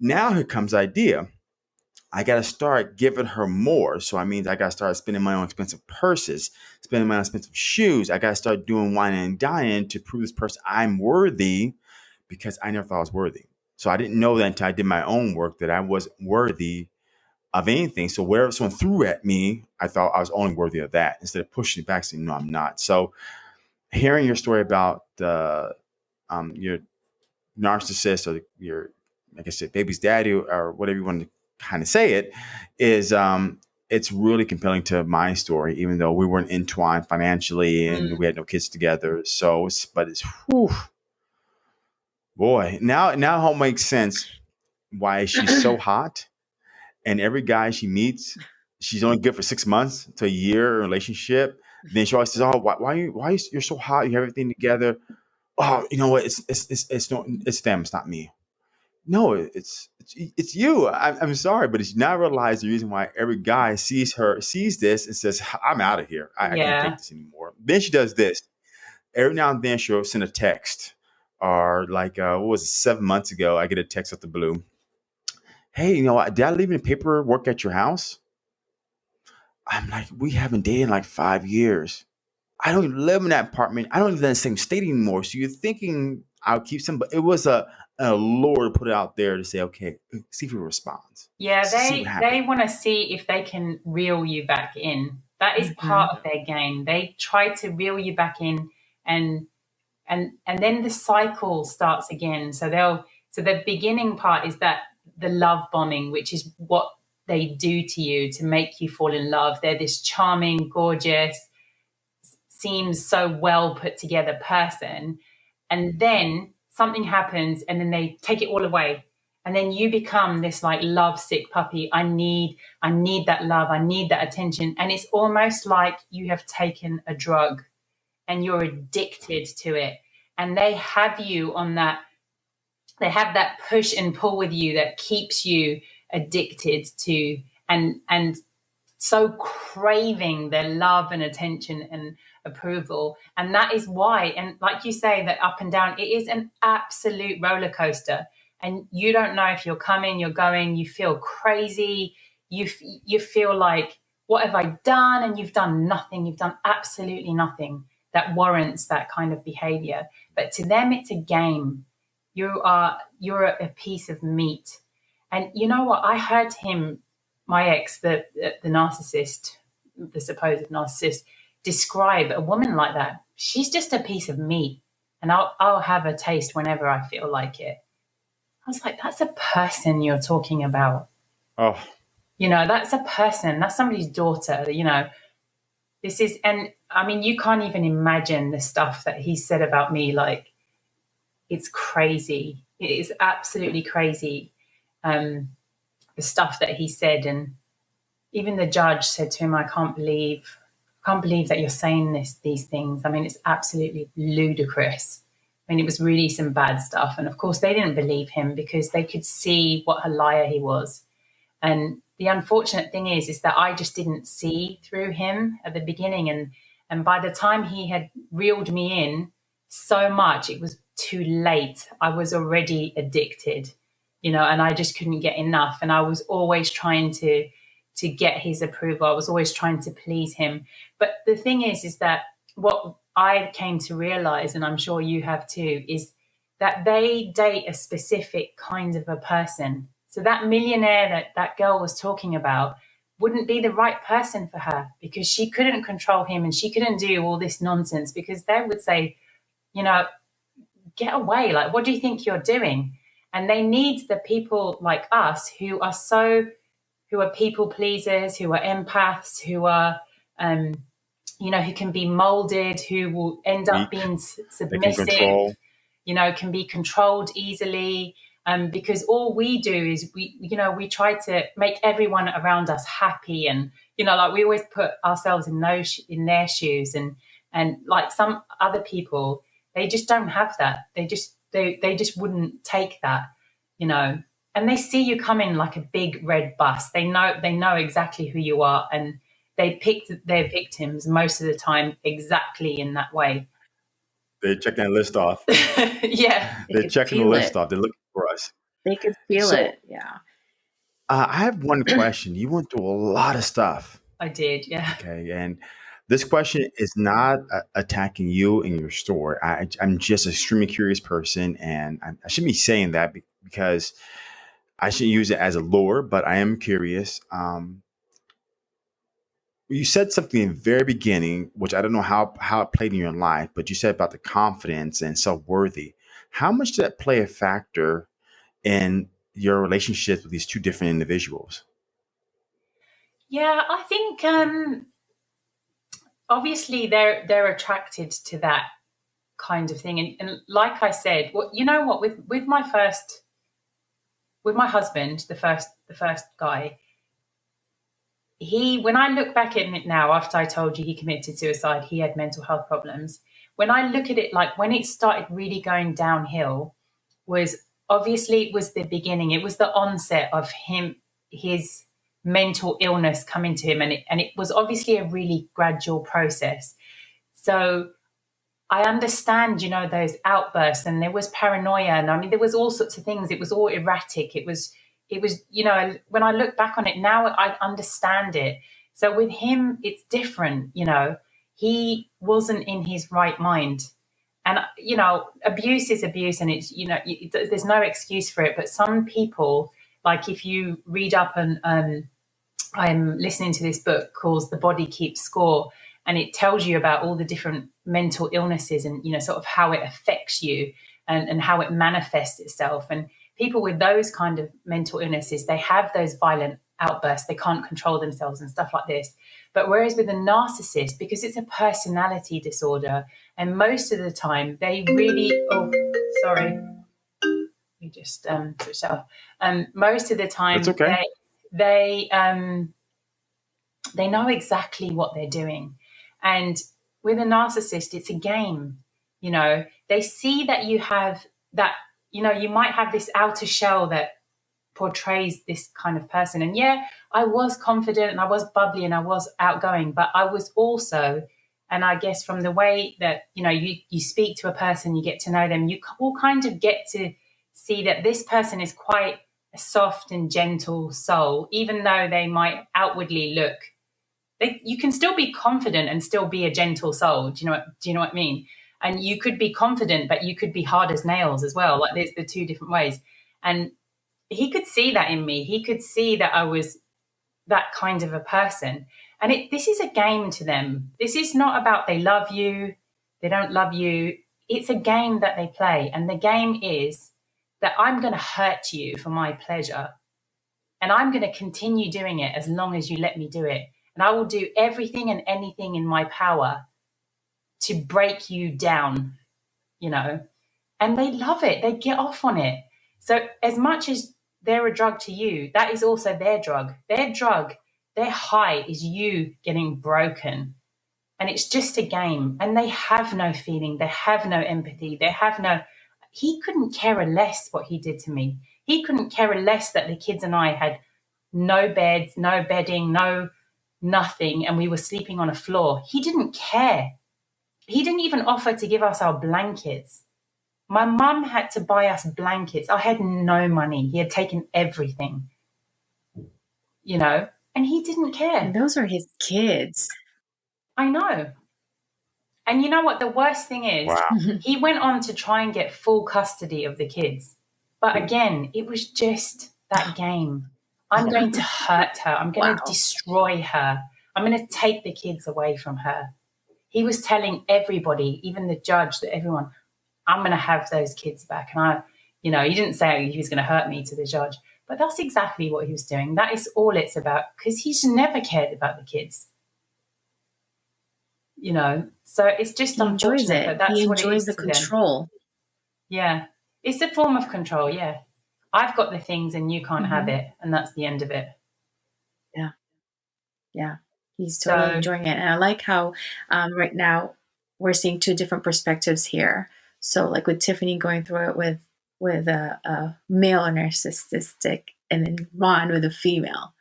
now here comes the idea. I got to start giving her more. So i mean i got to start spending my own expensive purses spending my own expensive shoes. I got to start doing wine and dining to prove this person i'm worthy because i never thought i was worthy. So i didn't know that until i did my own work that i wasn't worthy of anything. So wherever someone threw at me, I thought I was only worthy of that instead of pushing it back, saying, no, I'm not. So hearing your story about the um, your narcissist or your, like I said, baby's daddy or whatever you want to kind of say it, is um, it's really compelling to my story, even though we weren't entwined financially and Mm. we had no kids together. So, it's, but it's whew, boy. Now, now it all makes sense why she's so hot, and every guy she meets, she's only good for six months to a year relationship. Then she always says, "Oh, why, why you, why you, you're so hot? You have everything together." Oh, you know what? It's it's it's it's no, it's them. It's not me. No, it's it's, it's you. I, I'm sorry, but it's not realize the reason why every guy sees her sees this and says, "I'm out of here. I, I can't take this anymore." Then she does this. Every now and then she'll send a text, or like uh, what was it? Seven months ago, I get a text out the blue. Hey, you know, did I leave any paperwork at your house? I'm like, we haven't dated in like five years. I don't even live in that apartment. I don't even live in the same state anymore. So you're thinking I'll keep some, but it was a, a lure to put it out there to say, okay, see if he responds. Yeah, they they want to see if they can reel you back in. That is Mhm. part of their game. They try to reel you back in, and and and then the cycle starts again. So they'll so the beginning part is that the love bombing, which is what they do to you to make you fall in love. They're this charming, gorgeous, seems so well put together person, and then something happens, and then they take it all away. And then you become this like love sick puppy. I need i need that love. I need that attention. And it's almost like you have taken a drug and you're addicted to it. And they have you on that they have that push and pull with you that keeps you addicted to and and so craving their love and attention and approval. And that is why and like you say that up and down it is an absolute roller coaster. And you don't know if you're coming you're going you feel crazy you you feel like what have i done? And you've done nothing you've done absolutely nothing that warrants that kind of behavior. But to them it's a game you are you're a, piece of meat and you know what i heard him my ex the the, the narcissist the supposed narcissist describe a woman like that she's just a piece of meat and i'll i'll have a taste whenever i feel like it I was like, that's a person you're talking about. Oh, You know, that's a person. That's somebody's daughter. You know, this is, and I mean, you can't even imagine the stuff that he said about me. Like, it's crazy. It is absolutely crazy. Um, the stuff that he said, and even the judge said to him, "I can't believe, can't believe that you're saying this, these things. I mean, it's absolutely ludicrous." I mean, it was really some bad stuff. And of course, they didn't believe him because they could see what a liar he was. And the unfortunate thing is, is that I just didn't see through him at the beginning. And, and by the time he had reeled me in so much, it was too late. I was already addicted, you know, and I just couldn't get enough. And I was always trying to, to get his approval. I was always trying to please him. But the thing is, is that what I came to realize, and I'm sure you have too, is that they date a specific kind of a person. So that millionaire that that girl was talking about wouldn't be the right person for her because she couldn't control him and she couldn't do all this nonsense because they would say, you know, get away. Like, what do you think you're doing? And they need the people like us who are so, who are people pleasers, who are empaths, who are, um, you know, who can be molded, who will end up Weak. being s- they can submissive, you know, can be controlled easily. Um, because all we do is we, you know, we try to make everyone around us happy, and you know, like we always put ourselves in those in their shoes, and and like some other people, they just don't have that. They just they they just wouldn't take that, you know. And they see you come in like a big red bus. They know they know exactly who you are, and they picked their victims most of the time exactly in that way. They're checking that list off. yeah. They They're could checking the list it. off. They're looking for us. They could feel So- it. Yeah. Uh, I have one question. You went through a lot of stuff. I did, yeah. Okay. And this question is not uh, attacking you and your story. I, I'm just an extremely curious person. And I, I shouldn't be saying that be- because I shouldn't use it as a lure, but I am curious. Um, you said something in the very beginning, which I don't know how how it played in your life, but you said about the confidence and self worthy. How much did that play a factor in your relationships with these two different individuals? Yeah, I think um, obviously they're they're attracted to that kind of thing, and, and like I said, well, you know what with with my first with my husband, the first the first guy, he when I look back at it now, after I told you he committed suicide, he had mental health problems. When I look at it, like when it started really going downhill, was obviously it was the beginning. It was the onset of him his mental illness coming to him, and it and it was obviously a really gradual process. So I understand, you know, those outbursts, and there was paranoia, and I mean, there was all sorts of things. It was all erratic. It was it was, you know, when I look back on it now, I understand it. So with him, it's different, you know, he wasn't in his right mind. And, you know, abuse is abuse and it's, you know, there's no excuse for it. But some people, like if you read up and um, I'm listening to this book called The Body Keeps Score, and it tells you about all the different mental illnesses and, you know, sort of how it affects you and, and how it manifests itself. And people with those kind of mental illnesses, they have those violent outbursts, they can't control themselves and stuff like this. But whereas with a narcissist, because it's a personality disorder, and most of the time they really, oh, sorry, we just um, switched off. Um, most of the time, okay. they they um, they know exactly what they're doing, and with a narcissist, it's a game. You know, they see that you have that you know, you might have this outer shell that portrays this kind of person. And yeah, I was confident and I was bubbly and I was outgoing, but I was also, and I guess from the way that, you know, you, you speak to a person, you get to know them, you all kind of get to see that this person is quite a soft and gentle soul, even though they might outwardly look. They, you can still be confident and still be a gentle soul. Do you know what, do you know what I mean? and you could be confident but you could be hard as nails as well like there's the two different ways and he could see that in me he could see that i was that kind of a person and it, this is a game to them this is not about they love you they don't love you it's a game that they play and the game is that i'm going to hurt you for my pleasure and i'm going to continue doing it as long as you let me do it and i will do everything and anything in my power to break you down, you know, and they love it. They get off on it. So, as much as they're a drug to you, that is also their drug. Their drug, their high is you getting broken. And it's just a game. And they have no feeling. They have no empathy. They have no. He couldn't care a less what he did to me. He couldn't care a less that the kids and I had no beds, no bedding, no nothing, and we were sleeping on a floor. He didn't care. He didn't even offer to give us our blankets. My mum had to buy us blankets. I had no money. He had taken everything, you know, and he didn't care. And those are his kids. I know. And you know what? The worst thing is, Wow. he went on to try and get full custody of the kids. But hmm. again, it was just that game. I'm going to hurt her. I'm going Wow. to destroy her. I'm going to take the kids away from her. He was telling everybody, even the judge, that everyone, I'm going to have those kids back. And I, you know, he didn't say he was going to hurt me to the judge, but that's exactly what he was doing. That is all it's about because he's never cared about the kids. You know, so it's just He enjoys it. that's He enjoys the control. Yeah. It's a form of control, yeah. I've got the things and you can't have Mhm. it, and that's the end of it. Yeah, yeah, he's totally So- enjoying it. And I like how um, right now we're seeing two different perspectives here. So, like with Tiffany going through it with with a, a male narcissistic, and then Ron with a female.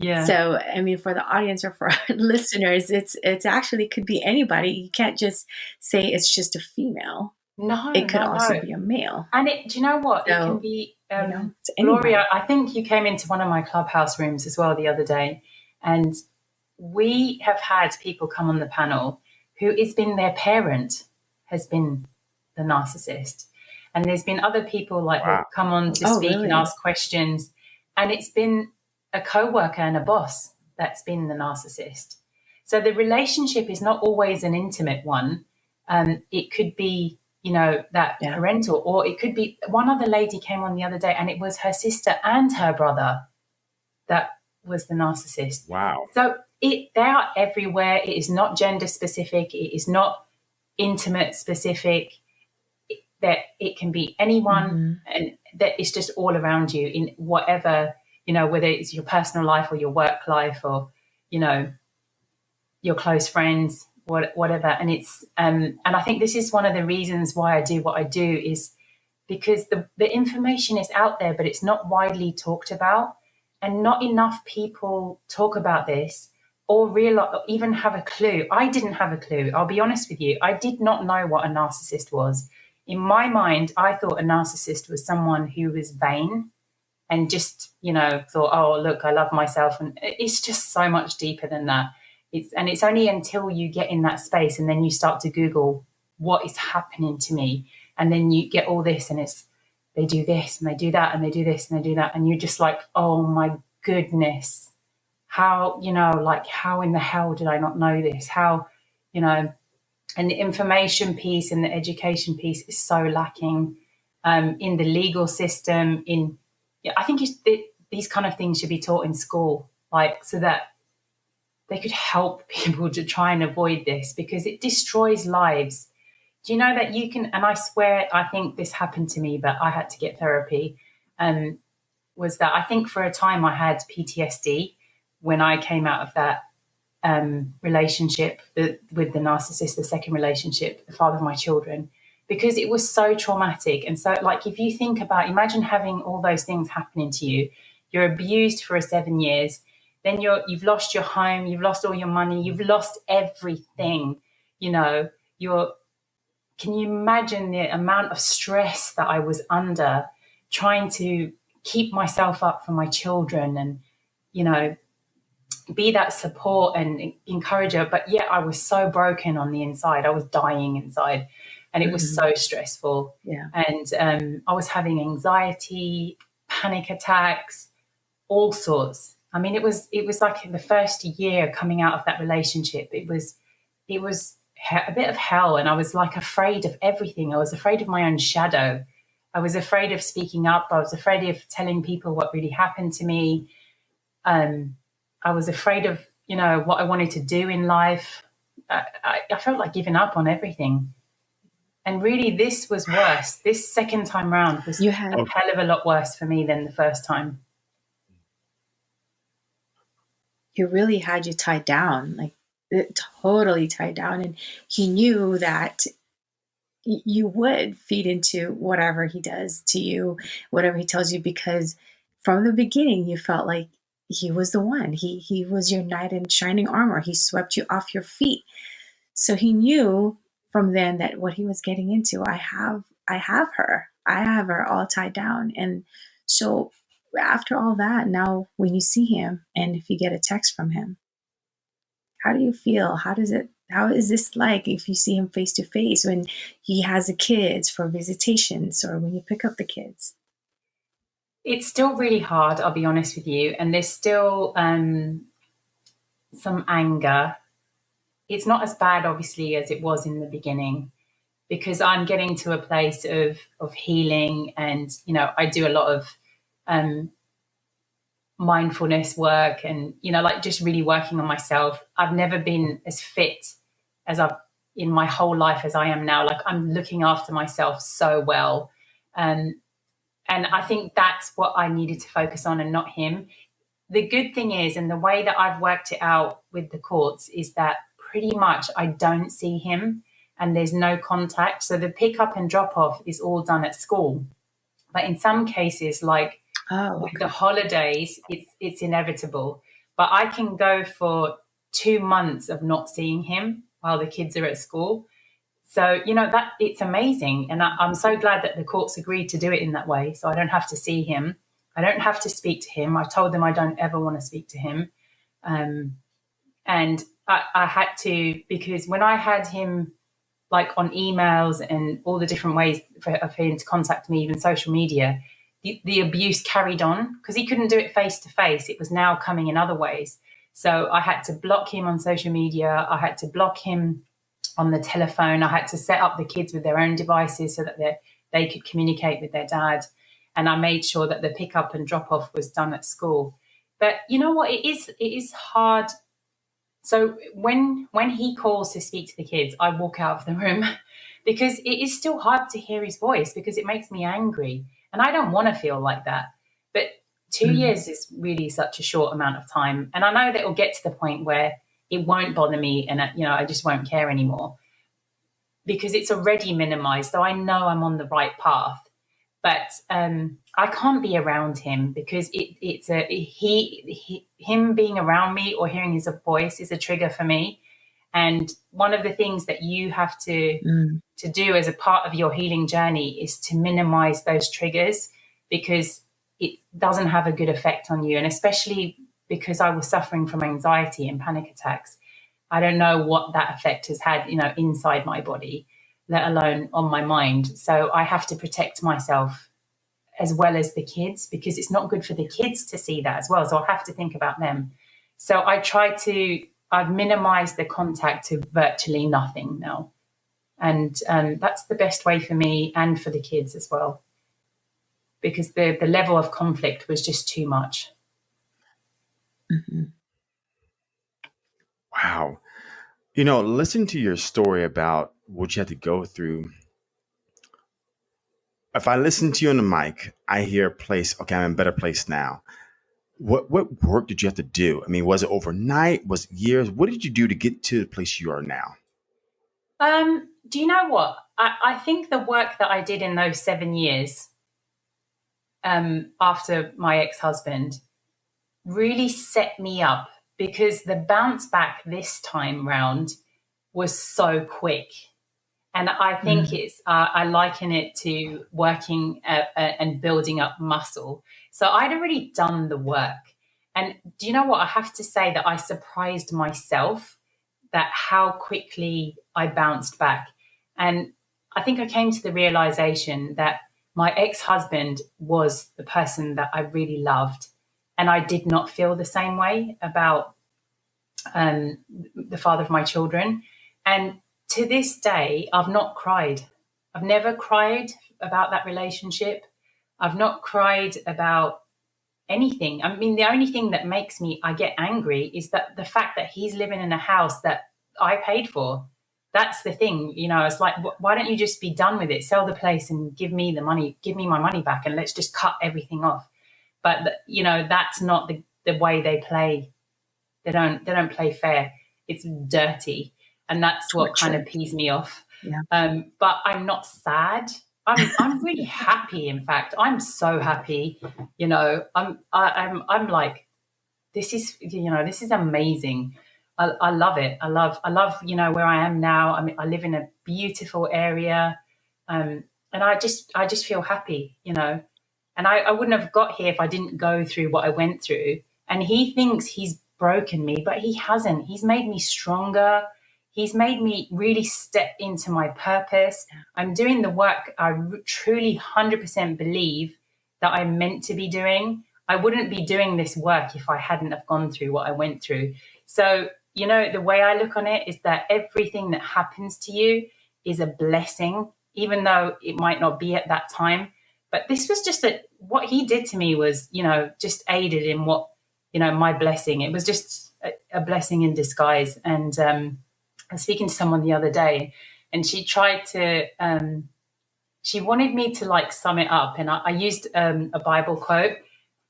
Yeah. So, I mean, for the audience or for our listeners, it's it's actually could be anybody. You can't just say it's just a female. no, It could no, also no. be a male. And it, do you know what? it can be, um, you know. Gloria, I think you came into one of my clubhouse rooms as well the other day, and we have had people come on the panel who has been their parent has been the narcissist, and there's been other people like Wow. come on to Oh, speak really? and ask questions, and it's been a co-worker and a boss that's been the narcissist. So the relationship is not always an intimate one. Um, it could be, you know, that yeah. parental, or it could be one other lady came on the other day and it was her sister and her brother that was the narcissist. Wow. So it they are everywhere. It is not gender specific. It is not intimate specific. It, that it can be anyone, mm-hmm. and that it's just all around you in whatever you know, whether it's your personal life or your work life or you know your close friends, what, whatever. And it's um, and I think this is one of the reasons why I do what I do is because the the information is out there, but it's not widely talked about, and not enough people talk about this or realize or even have a clue. I didn't have a clue. I'll be honest with you. I did not know what a narcissist was. In my mind, I thought a narcissist was someone who was vain and just, you know, thought, oh, look, I love myself. And it's just so much deeper than that. It's, and it's only until you get in that space and then you start to Google what is happening to me. And then you get all this and it's, they do this and they do that and they do this and they do that. And you're just like, oh my goodness how you know like how in the hell did i not know this how you know and the information piece and the education piece is so lacking um, in the legal system in yeah, i think it, these kind of things should be taught in school like so that they could help people to try and avoid this because it destroys lives. Do you know that you can and i swear i think this happened to me but i had to get therapy um, was that i think for a time i had ptsd when I came out of that um, relationship the, with the narcissist, the second relationship, the father of my children, because it was so traumatic. And so, like, if you think about, imagine having all those things happening to you, you're abused for seven years, then you're you've lost your home, you've lost all your money, you've lost everything. You know, you're. Can you imagine the amount of stress that I was under trying to keep myself up for my children and, you know, be that support and encourager. But yet I was so broken on the inside. I was dying inside and it was mm-hmm. so stressful. Yeah. And um, I was having anxiety, panic attacks, all sorts. I mean, it was it was like the first year coming out of that relationship. It was it was a bit of hell, and I was like afraid of everything. I was afraid of my own shadow. I was afraid of speaking up. I was afraid of telling people what really happened to me. Um, I was afraid of, you know, what I wanted to do in life. I, I, I felt like giving up on everything. And really, this was worse. This second time round was you had- a hell of a lot worse for me than the first time. He really had you tied down, like totally tied down. And he knew that you would feed into whatever he does to you, whatever he tells you, because from the beginning you felt like he was the one. He he was your knight in shining armor. He swept you off your feet. So he knew from then that what he was getting into, I have I have her. I have her all tied down. And so after all that, now when you see him and if you get a text from him, how do you feel? How does it how is this like if you see him face to face when he has the kids for visitations or when you pick up the kids? It's still really hard, I'll be honest with you. And there's still um, some anger. It's not as bad, obviously, as it was in the beginning because I'm getting to a place of, of healing. And, you know, I do a lot of um, mindfulness work and, you know, like just really working on myself. I've never been as fit as I've in my whole life as I am now. Like I'm looking after myself so well. Um, and I think that's what I needed to focus on and not him. The good thing is, and the way that I've worked it out with the courts is that pretty much I don't see him and there's no contact. So the pick up and drop off is all done at school. But in some cases, like oh, okay. the holidays, it's it's inevitable. But I can go for two months of not seeing him while the kids are at school. So, you know, that it's amazing. And I, am so glad that the courts agreed to do it in that way. So I don't have to see him. I don't have to speak to him. I told them I don't ever want to speak to him. Um, and I, I had to, because when I had him like on emails and all the different ways for, for him to contact me, even social media, the, the abuse carried on because he couldn't do it face to face. It was now coming in other ways. So I had to block him on social media. I had to block him on the telephone. I had to set up the kids with their own devices so that they they could communicate with their dad. And I made sure that the pickup and drop off was done at school. But you know what? It is it is hard. So when when he calls to speak to the kids, I walk out of the room because it is still hard to hear his voice because it makes me angry. And I don't want to feel like that. But 2 mm. years is really such a short amount of time. And I know that it'll get to the point where it won't bother me and, you know, I just won't care anymore because it's already minimized. So I know I'm on the right path. But um, I can't be around him because it, it's a he, he him being around me or hearing his voice is a trigger for me. And one of the things that you have to mm. to do as a part of your healing journey is to minimize those triggers because it doesn't have a good effect on you. And especially because I was suffering from anxiety and panic attacks, I don't know what that effect has had, you know, inside my body, let alone on my mind. So I have to protect myself as well as the kids because it's not good for the kids to see that as well. So I have to think about them. So I try to I've minimized the contact to virtually nothing now. And um, that's the best way for me and for the kids as well. Because the, the level of conflict was just too much. Mm-hmm. Wow. You know, listen to your story about what you had to go through. If I listen to you on the mic, I hear a place, okay, I'm in a better place now what what work did you have to do? I mean, was it overnight? Was it years? What did you do to get to the place you are now? Um, do you know what? I, I think the work that I did in those seven years um, after my ex husband really set me up because the bounce back this time round was so quick. And I think mm. it's, uh, I liken it to working uh, uh, and building up muscle. So I'd already done the work. And do you know what? I have to say that I surprised myself that how quickly I bounced back. And I think I came to the realization that my ex husband was the person that I really loved. And I did not feel the same way about um, the father of my children. And to this day, I've not cried. I've never cried about that relationship. I've not cried about anything. I mean, the only thing that makes me I get angry is that the fact that he's living in a house that I paid for. That's the thing, you know. It's like, why don't you just be done with it? Sell the place and give me the money, give me my money back, and let's just cut everything off. But you know, that's not the the way they play. They don't they don't play fair. It's dirty, and that's what kind of pees me off. Yeah. Um, but I'm not sad I'm I'm really happy. In fact, I'm so happy. You know, I'm I, I'm I'm like, this is you know this is amazing. I, I love it. I love I love you know where I am now. I mean, I live in a beautiful area, um, and I just I just feel happy. You know, and I, I wouldn't have got here if I didn't go through what I went through. And he thinks he's broken me, but he hasn't. He's made me stronger. He's made me really step into my purpose. I'm doing the work I truly 100% believe that I'm meant to be doing. I wouldn't be doing this work if I hadn't have gone through what I went through. So, you know, the way I look on it is that everything that happens to you is a blessing, even though it might not be at that time. But this was just that what he did to me was, you know, just aided in what, you know, my blessing. It was just a, a blessing in disguise. And um, I was speaking to someone the other day, and she tried to. Um, she wanted me to like sum it up, and I, I used um, a Bible quote.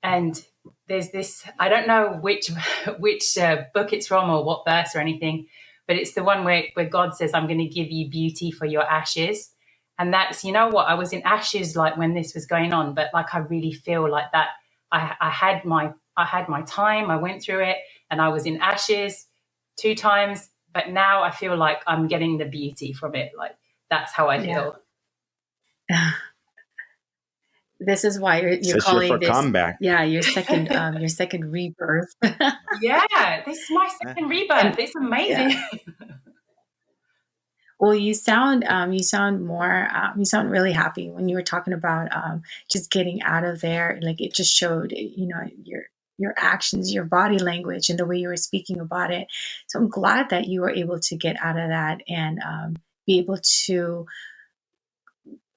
And there's this. I don't know which which uh, book it's from or what verse or anything, but it's the one where where God says, "I'm going to give you beauty for your ashes." And that's you know what I was in ashes like when this was going on, but like I really feel like that. I, I had my I had my time. I went through it, and I was in ashes two times but now I feel like I'm getting the beauty from it. Like that's how I feel. Yeah. this is why you're, you're calling your this comeback. Yeah, your second um, your second rebirth. yeah, this is my second rebirth. It's amazing. Yeah. Well, you sound um, you sound more um, you sound really happy when you were talking about um, just getting out of there. Like it just showed, you know, your your actions, your body language, and the way you were speaking about it. So I'm glad that you were able to get out of that and um, be able to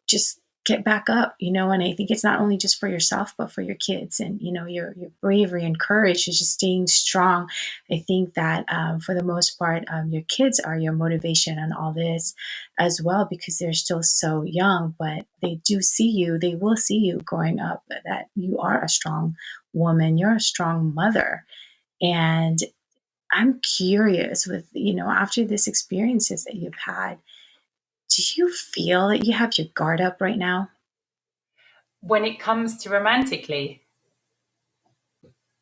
just get back up, you know, and I think it's not only just for yourself, but for your kids and, you know, your, your bravery and courage is just staying strong. I think that um, for the most part, um, your kids are your motivation on all this as well, because they're still so young, but they do see you, they will see you growing up that you are a strong woman, you're a strong mother. And I'm curious with, you know, after this experiences that you've had, do you feel that you have your guard up right now? When it comes to romantically,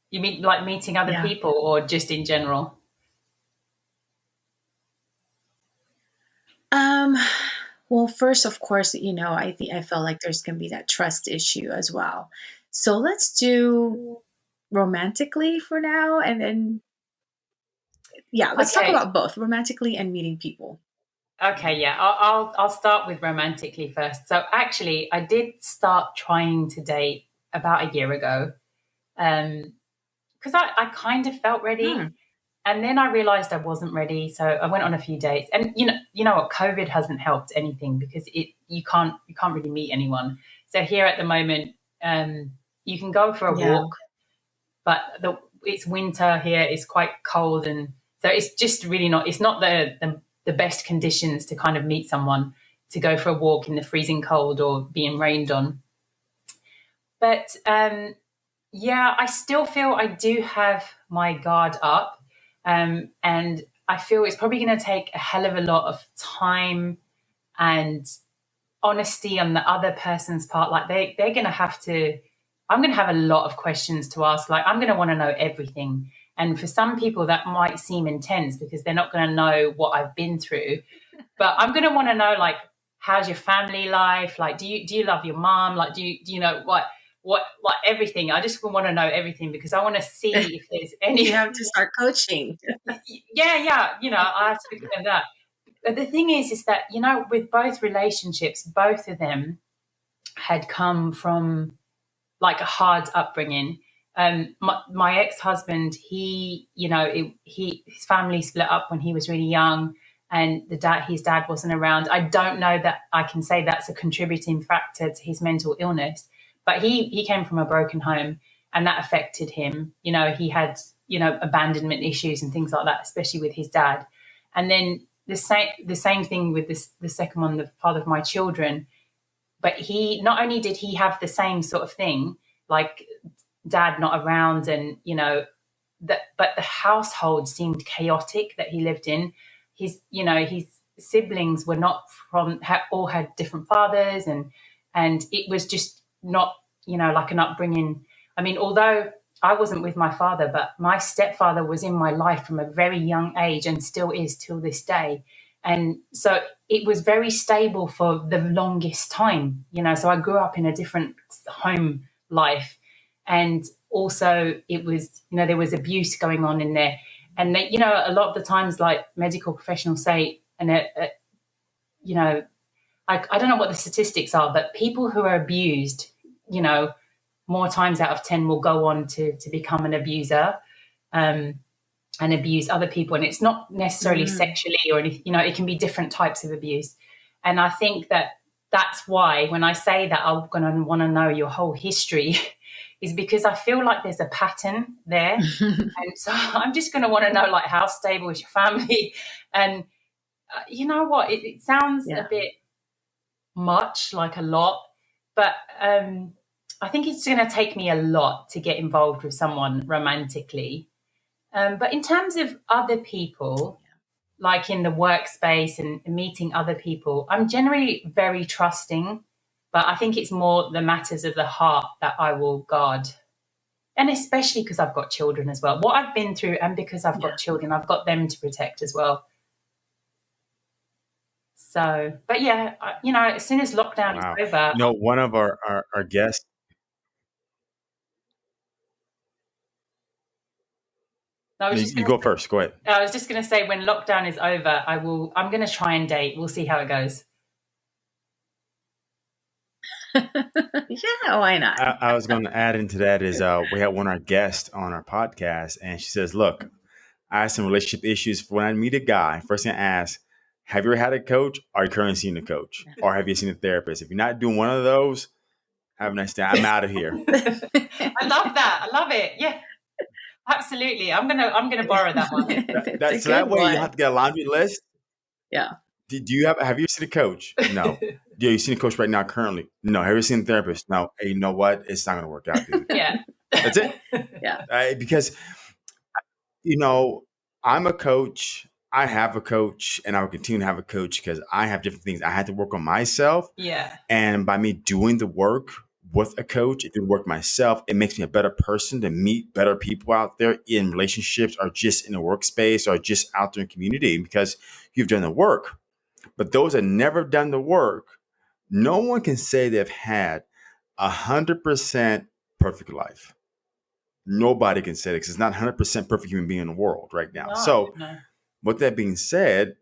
you mean like meeting other Yeah. people or just in general? Um, well, first, of course, you know, I think I felt like there's going to be that trust issue as well. So let's do romantically for now, and then yeah, let's talk about both romantically and meeting people. Okay, yeah, I'll, I'll I'll start with romantically first. So actually, I did start trying to date about a year ago, um, because I I kind of felt ready, Hmm. and then I realized I wasn't ready. So I went on a few dates, and you know you know what, COVID hasn't helped anything because it you can't you can't really meet anyone. So here at the moment, um, you can go for a Yeah. walk, but the it's winter here. It's quite cold, and so it's just really not. It's not the the, the best conditions to kind of meet someone to go for a walk in the freezing cold or being rained on. But um, yeah, I still feel I do have my guard up, um, and I feel it's probably going to take a hell of a lot of time and honesty on the other person's part. Like they they're going to have to. I'm going to have a lot of questions to ask. Like I'm going to want to know everything. And for some people, that might seem intense because they're not going to know what I've been through. But I'm going to want to know, like, how's your family life? Like, do you do you love your mom? Like, do you do you know what what like everything? I just want to know everything because I want to see if there's any. You have to start coaching. yeah, yeah. You know, I have to be clear of that. But the thing is, is that you know, with both relationships, both of them had come from like a hard upbringing. Um, my, my ex-husband, he, you know, it, he his family split up when he was really young, and the dad, his dad wasn't around. I don't know that I can say that's a contributing factor to his mental illness, but he he came from a broken home, and that affected him. You know, he had you know abandonment issues and things like that, especially with his dad. And then the same the same thing with this the second one, the father of my children but he not only did he have the same sort of thing like dad not around and you know that but the household seemed chaotic that he lived in. His you know his siblings were not from ha- all had different fathers and and it was just not you know like an upbringing. I mean although i wasn't with my father but my stepfather was in my life from a very young age and still is till this day. And so it was very stable for the longest time you know so i grew up in a different home life and also it was you know there was abuse going on in there. And they, you know a lot of the times like medical professionals say and uh, uh, you know I, I don't know what the statistics are but people who are abused you know more times out of 10 will go on to to become an abuser um, and abuse other people. And it's not necessarily Mm. sexually or anything you know it can be different types of abuse. And i think that that's why when i say that i'm going to want to know your whole history is because i feel like there's a pattern there. And so i'm just going to want to know like how stable is your family? And uh, you know what? It, it sounds Yeah. a bit much like a lot but um i think it's going to take me a lot to get involved with someone romantically. Um, but in terms of other people, like in the workspace and meeting other people, I'm generally very trusting, but I think it's more the matters of the heart that I will guard. And especially because I've got children as well. What I've been through, and because I've Yeah. got children, I've got them to protect as well. So, but yeah, you know, as soon as lockdown Wow. is over, No, one of our, our, our guests, I was You, just you gonna go first. Go ahead. I was just going to say when lockdown is over, I will. I'm going to try and date. We'll see how it goes. yeah, why not? I, I was going to add into that is uh, we had one of our guests on our podcast, and she says, "Look, I have some relationship issues. When I meet a guy, first thing I ask, have you ever had a coach? Are you currently seeing a coach, or have you seen a therapist? If you're not doing one of those, have a nice day. I'm out of here." I love that. I love it. Yeah, absolutely. I'm gonna. I'm gonna borrow that one. That, that- so that way one. you have to get a laundry list. Yeah. Do, do you have have you seen a coach? No. Do you seen a coach right now currently? No. Have you seen a therapist? No. Hey, you know what? It's not going to work out, dude. yeah. That's it. Yeah. Uh, because you know I'm a coach. I have a coach, and I will continue to have a coach because I have different things I had to work on myself. Yeah. And by me doing the work with a coach, and doing work myself, it makes me a better person to meet better people out there in relationships or just in the workspace or just out there in community because you've done the work. But those that never done the work, no one can say they've had a hundred percent perfect life. Nobody can say that because it's not hundred percent perfect human being in the world right now. No, So, no. with that being said,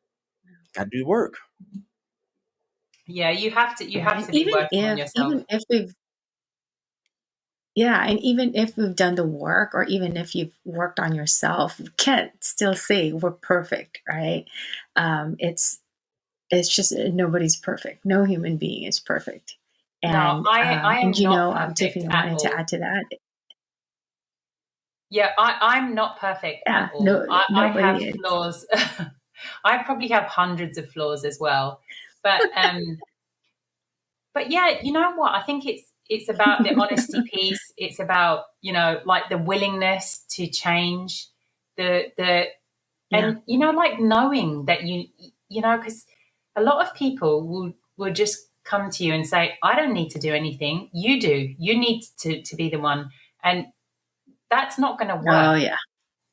got to do the work. yeah, you have to. You have And to be even working on if yourself. even if we've yeah, and even if we've done the work, or even if you've worked on yourself, you can't still say we're perfect, right? Um, it's it's just uh, nobody's perfect. No human being is perfect. No, And I- um, I am and you know, um, Tiffany wanted to add to that. Yeah, I, I'm not perfect Yeah, at all. no- I, I have is. flaws. I probably have hundreds of flaws as well. But um but yeah, you know what? I think it's it's about the honesty piece. It's about, you know, like the willingness to change, the the and you know, like knowing that you you know, because a lot of people will will just come to you and say, I don't need to do anything. You do. You need to to be the one. And that's not going to work Oh yeah,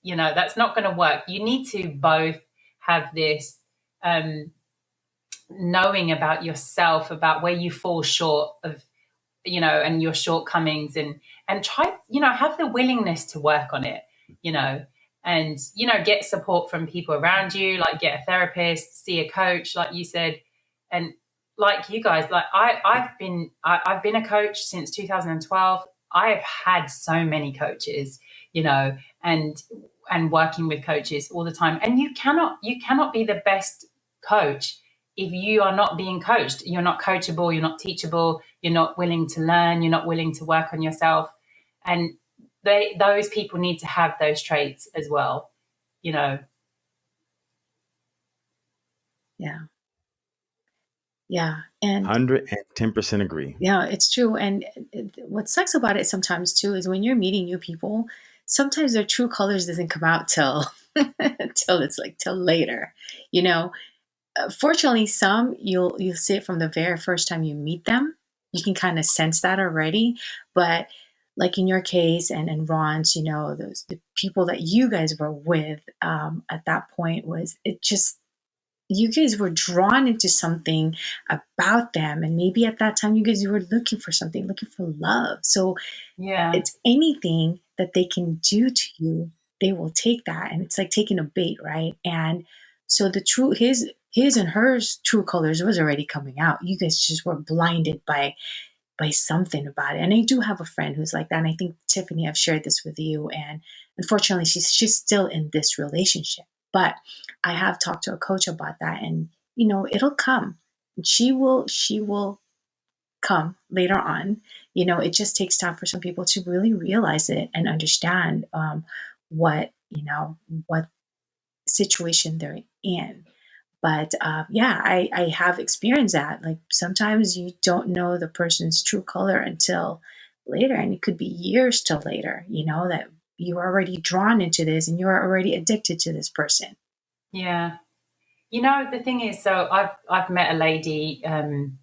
you know that's not going to work you need to both have this um knowing about yourself about where you fall short of you know and your shortcomings and and try you know have the willingness to work on it you know and you know get support from people around you like get a therapist see a coach like you said. And like you guys like i i've been I, i've been a coach since 2012 i have had so many coaches you know and and working with coaches all the time. And you cannot you cannot be the best coach if you are not being coached. You're not coachable you're not teachable you're not willing to learn you're not willing to work on yourself. And they those people need to have those traits as well you know yeah, yeah, and Hundred and ten percent agree. Yeah, it's true. And what sucks about it sometimes too is when you're meeting new people, sometimes their true colors doesn't come out till till it's like till later. You know, Uh, fortunately, some you'll you'll see it from the very first time you meet them. You can kind of sense that already. But like in your case and and Ron's, you know, those the people that you guys were with um, at that point was it just you guys were drawn into something about them. And maybe at that time you guys were looking for something looking for love. So yeah. it's anything that they can do to you they will take that. And it's like taking a bait right? And so the true his his and hers true colors was already coming out. You guys just were blinded by by something about it. And i do have a friend who's like that and i think tiffany i've shared this with you and unfortunately she's she's still in this relationship. But i have talked to a coach about that and you know it'll come. She will she will come later on. You know it just takes time for some people to really realize it and understand um, what you know what situation they're in but uh, yeah I, I have experienced that like sometimes you don't know the person's true color until later and it could be years till later you know that you are already drawn into this and you're already addicted to this person Yeah. You know, the thing is, so I've I've met a lady um,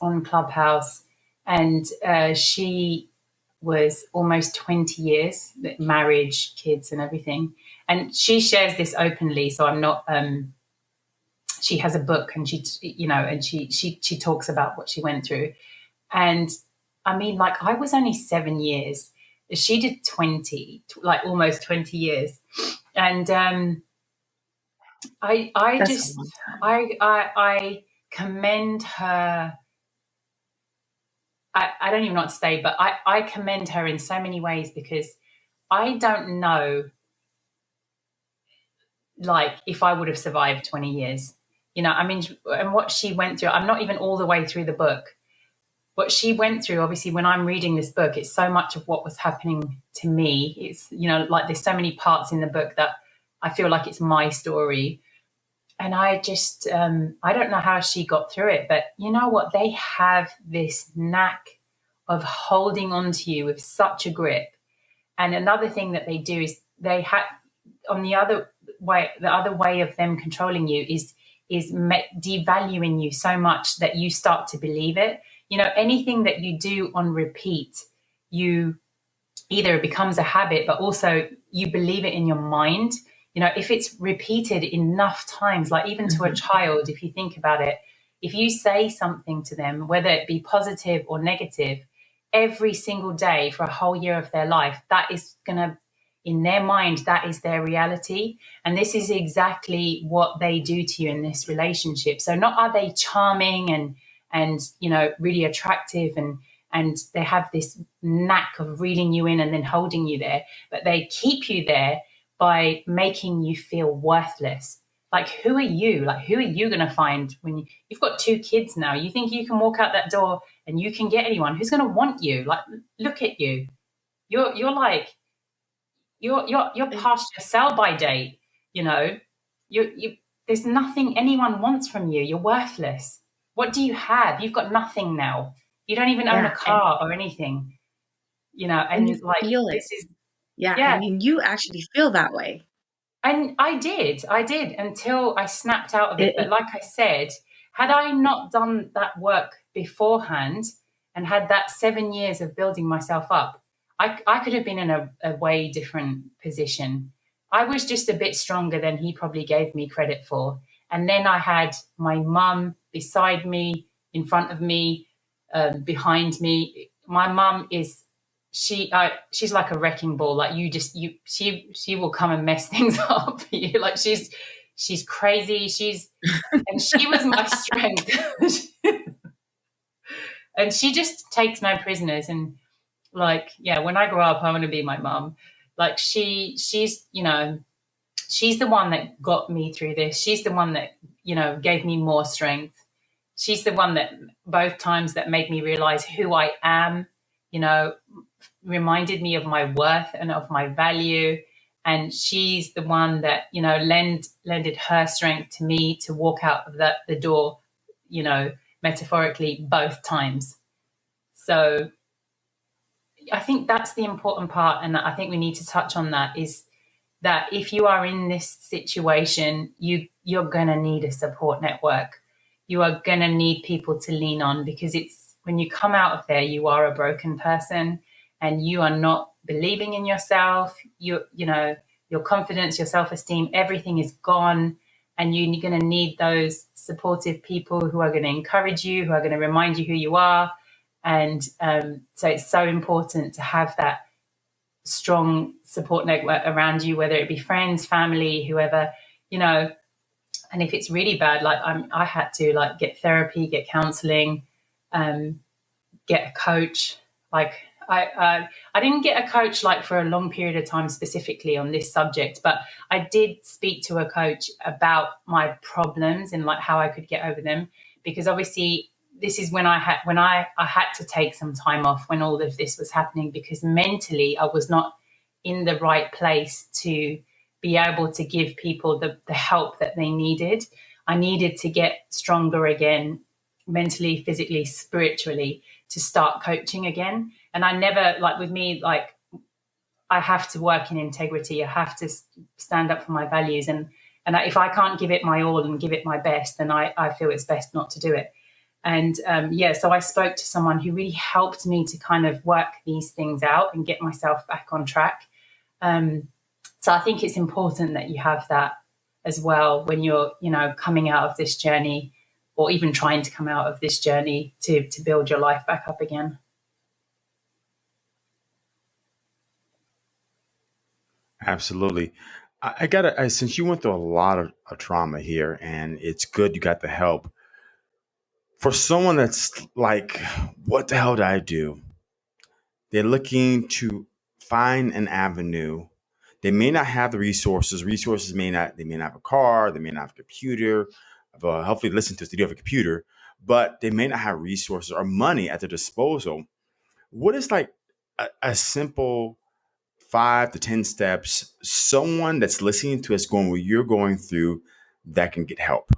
on Clubhouse, and uh, she was almost twenty years marriage, kids, and everything. And she shares this openly, so I'm not. Um, she has a book, and she, you know, and she she she talks about what she went through. And I mean, like I was only seven years. She did twenty, like almost twenty years and um, I I That's just a long time. I I I commend her. I, I don't even know what to say, but I, I commend her in so many ways because I don't know like if I would have survived 20 years. You know, I mean, and what she went through, I'm not even all the way through the book. What she went through, obviously, when I'm reading this book, it's so much of what was happening to me. It's, you know, like there's so many parts in the book that I feel like it's my story. And I just, um, I don't know how she got through it, but you know what? They have this knack of holding on to you with such a grip. And another thing that they do is they have on the other way the other way of them controlling you is is devaluing you so much that you start to believe it you know anything that you do on repeat you either it becomes a habit but also you believe it in your mind you know if it's repeated enough times like even to a Mhm. child if you think about it if you say something to them whether it be positive or negative every single day for a whole year of their life that is going to in their mind that is their reality. And this is exactly what they do to you in this relationship. So not are they charming and and you know really attractive and and they have this knack of reeling you in and then holding you there but they keep you there by making you feel worthless. Like who are you? Like who are you going to find when you, you've got two kids now. You think you can walk out that door and you can get anyone. Who's going to want you? Like look at you. You're you're like you're you're you're past your sell by date. You know, you you. There's nothing anyone wants from you. You're worthless. What do you have? You've got nothing now. You don't even own Yeah, a car or anything. You know, and and you like feel it. this is Yeah, I yeah. mean, you actually feel that way. And I did, I did until I snapped out of it. It, But like I said, had I not done that work beforehand and had that seven years of building myself up, I, I could have been in a, a way different position. I was just a bit stronger than he probably gave me credit for. And then I had my mum beside me, in front of me, um, behind me. My mum is she uh, she's like a wrecking ball like you just you she she will come and mess things up for you like she's she's crazy she's and she was my strength and she just takes no prisoners and like yeah when i grow up i want to be my mom like she she's you know she's the one that got me through this. She's the one that you know gave me more strength. She's the one that both times that made me realize who i am you know reminded me of my worth and of my value. And she's the one that you know lend lended her strength to me to walk out of the, the door you know metaphorically both times. So i think that's the important part and i think we need to touch on that is that if you are in this situation you you're going to need a support network. You are going to need people to lean on because it's when you come out of there you are a broken person and you are not believing in yourself. You you know your confidence your self-esteem everything is gone and you're going to need those supportive people who are going to encourage you who are going to remind you who you are and um, so it's so important to have that strong support network around you whether it be friends family whoever you know and if it's really bad like I'm, i had to like get therapy get counseling um, get a coach. Like I, I, I didn't get a coach like for a long period of time specifically on this subject, but I did speak to a coach about my problems and like how I could get over them. Because obviously, this is when I had when I I had to take some time off when all of this was happening because mentally I was not in the right place to be able to give people the, the help that they needed. I needed to get stronger again mentally, physically, spiritually to start coaching again. And I never, like with me, like I have to work in integrity. I have to stand up for my values. And, and if I can't give it my all and give it my best, then I, I feel it's best not to do it. And um, yeah, so I spoke to someone who really helped me to kind of work these things out and get myself back on track. Um, so I think it's important that you have that as well when you're, you know, coming out of this journey or even trying to come out of this journey to to build your life back up again. Absolutely. I, I gotta since you went through a lot of, of trauma here, and it's good you got the help. For someone that's like, what the hell did I do? They're looking to find an avenue. They may not have the resources. Resources may not. They may not have a car. They may not have a computer. Well, hopefully, listen to us. They do have a computer, but they may not have resources or money at their disposal. What is like a, a simple five to 10 steps, someone that's listening to us going what you're going through that can get help?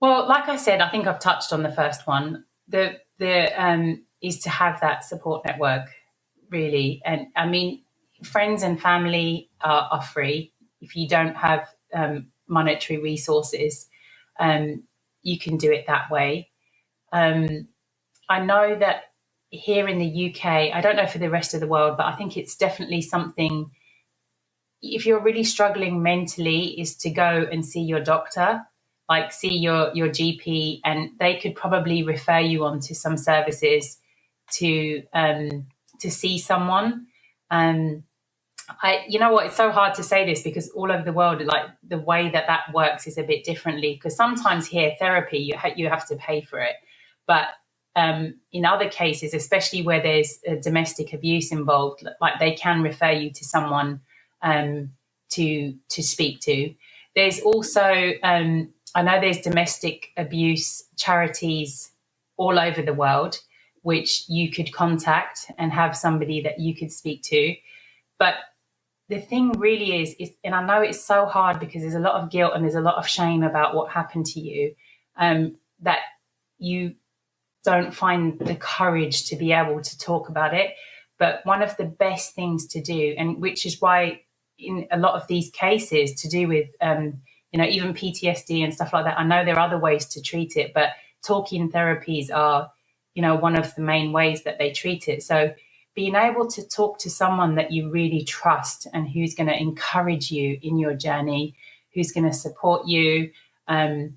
Well, like I said, I think I've touched on the first one. The the um, is to have that support network, really. And I mean, friends and family are, are free. If you don't have um, monetary resources, um, you can do it that way. Um, I know that here in the UK, I don't know for the rest of the world, but I think it's definitely something. If you're really struggling mentally, is to go and see your doctor, like see your your GP, and they could probably refer you on to some services to um, to see someone. Um, I, you know what? It's so hard to say this because all over the world, like the way that that works is a bit differently. Because sometimes here, therapy you ha- you have to pay for it, but um, in other cases, especially where there's domestic abuse involved, like they can refer you to someone um, to to speak to. There's also um, I know there's domestic abuse charities all over the world which you could contact and have somebody that you could speak to. But the thing really is, is and I know it's so hard because there's a lot of guilt and there's a lot of shame about what happened to you, um, that you don't find the courage to be able to talk about it. But one of the best things to do, and which is why in a lot of these cases to do with, um, you know, even PTSD and stuff like that, I know there are other ways to treat it, but talking therapies are you know, one of the main ways that they treat it. So being able to talk to someone that you really trust and who's going to encourage you in your journey, who's going to support you, um,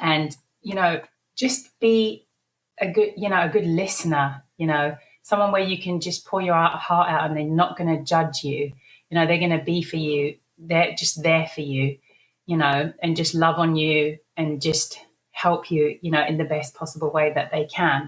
and you know, just be a good, you know, a good listener. You know, someone where you can just pour your heart out and they're not going to judge you. You know, they're going to be for you. They're just there for you. You know, and just love on you and just help you, you know, in the best possible way that they can.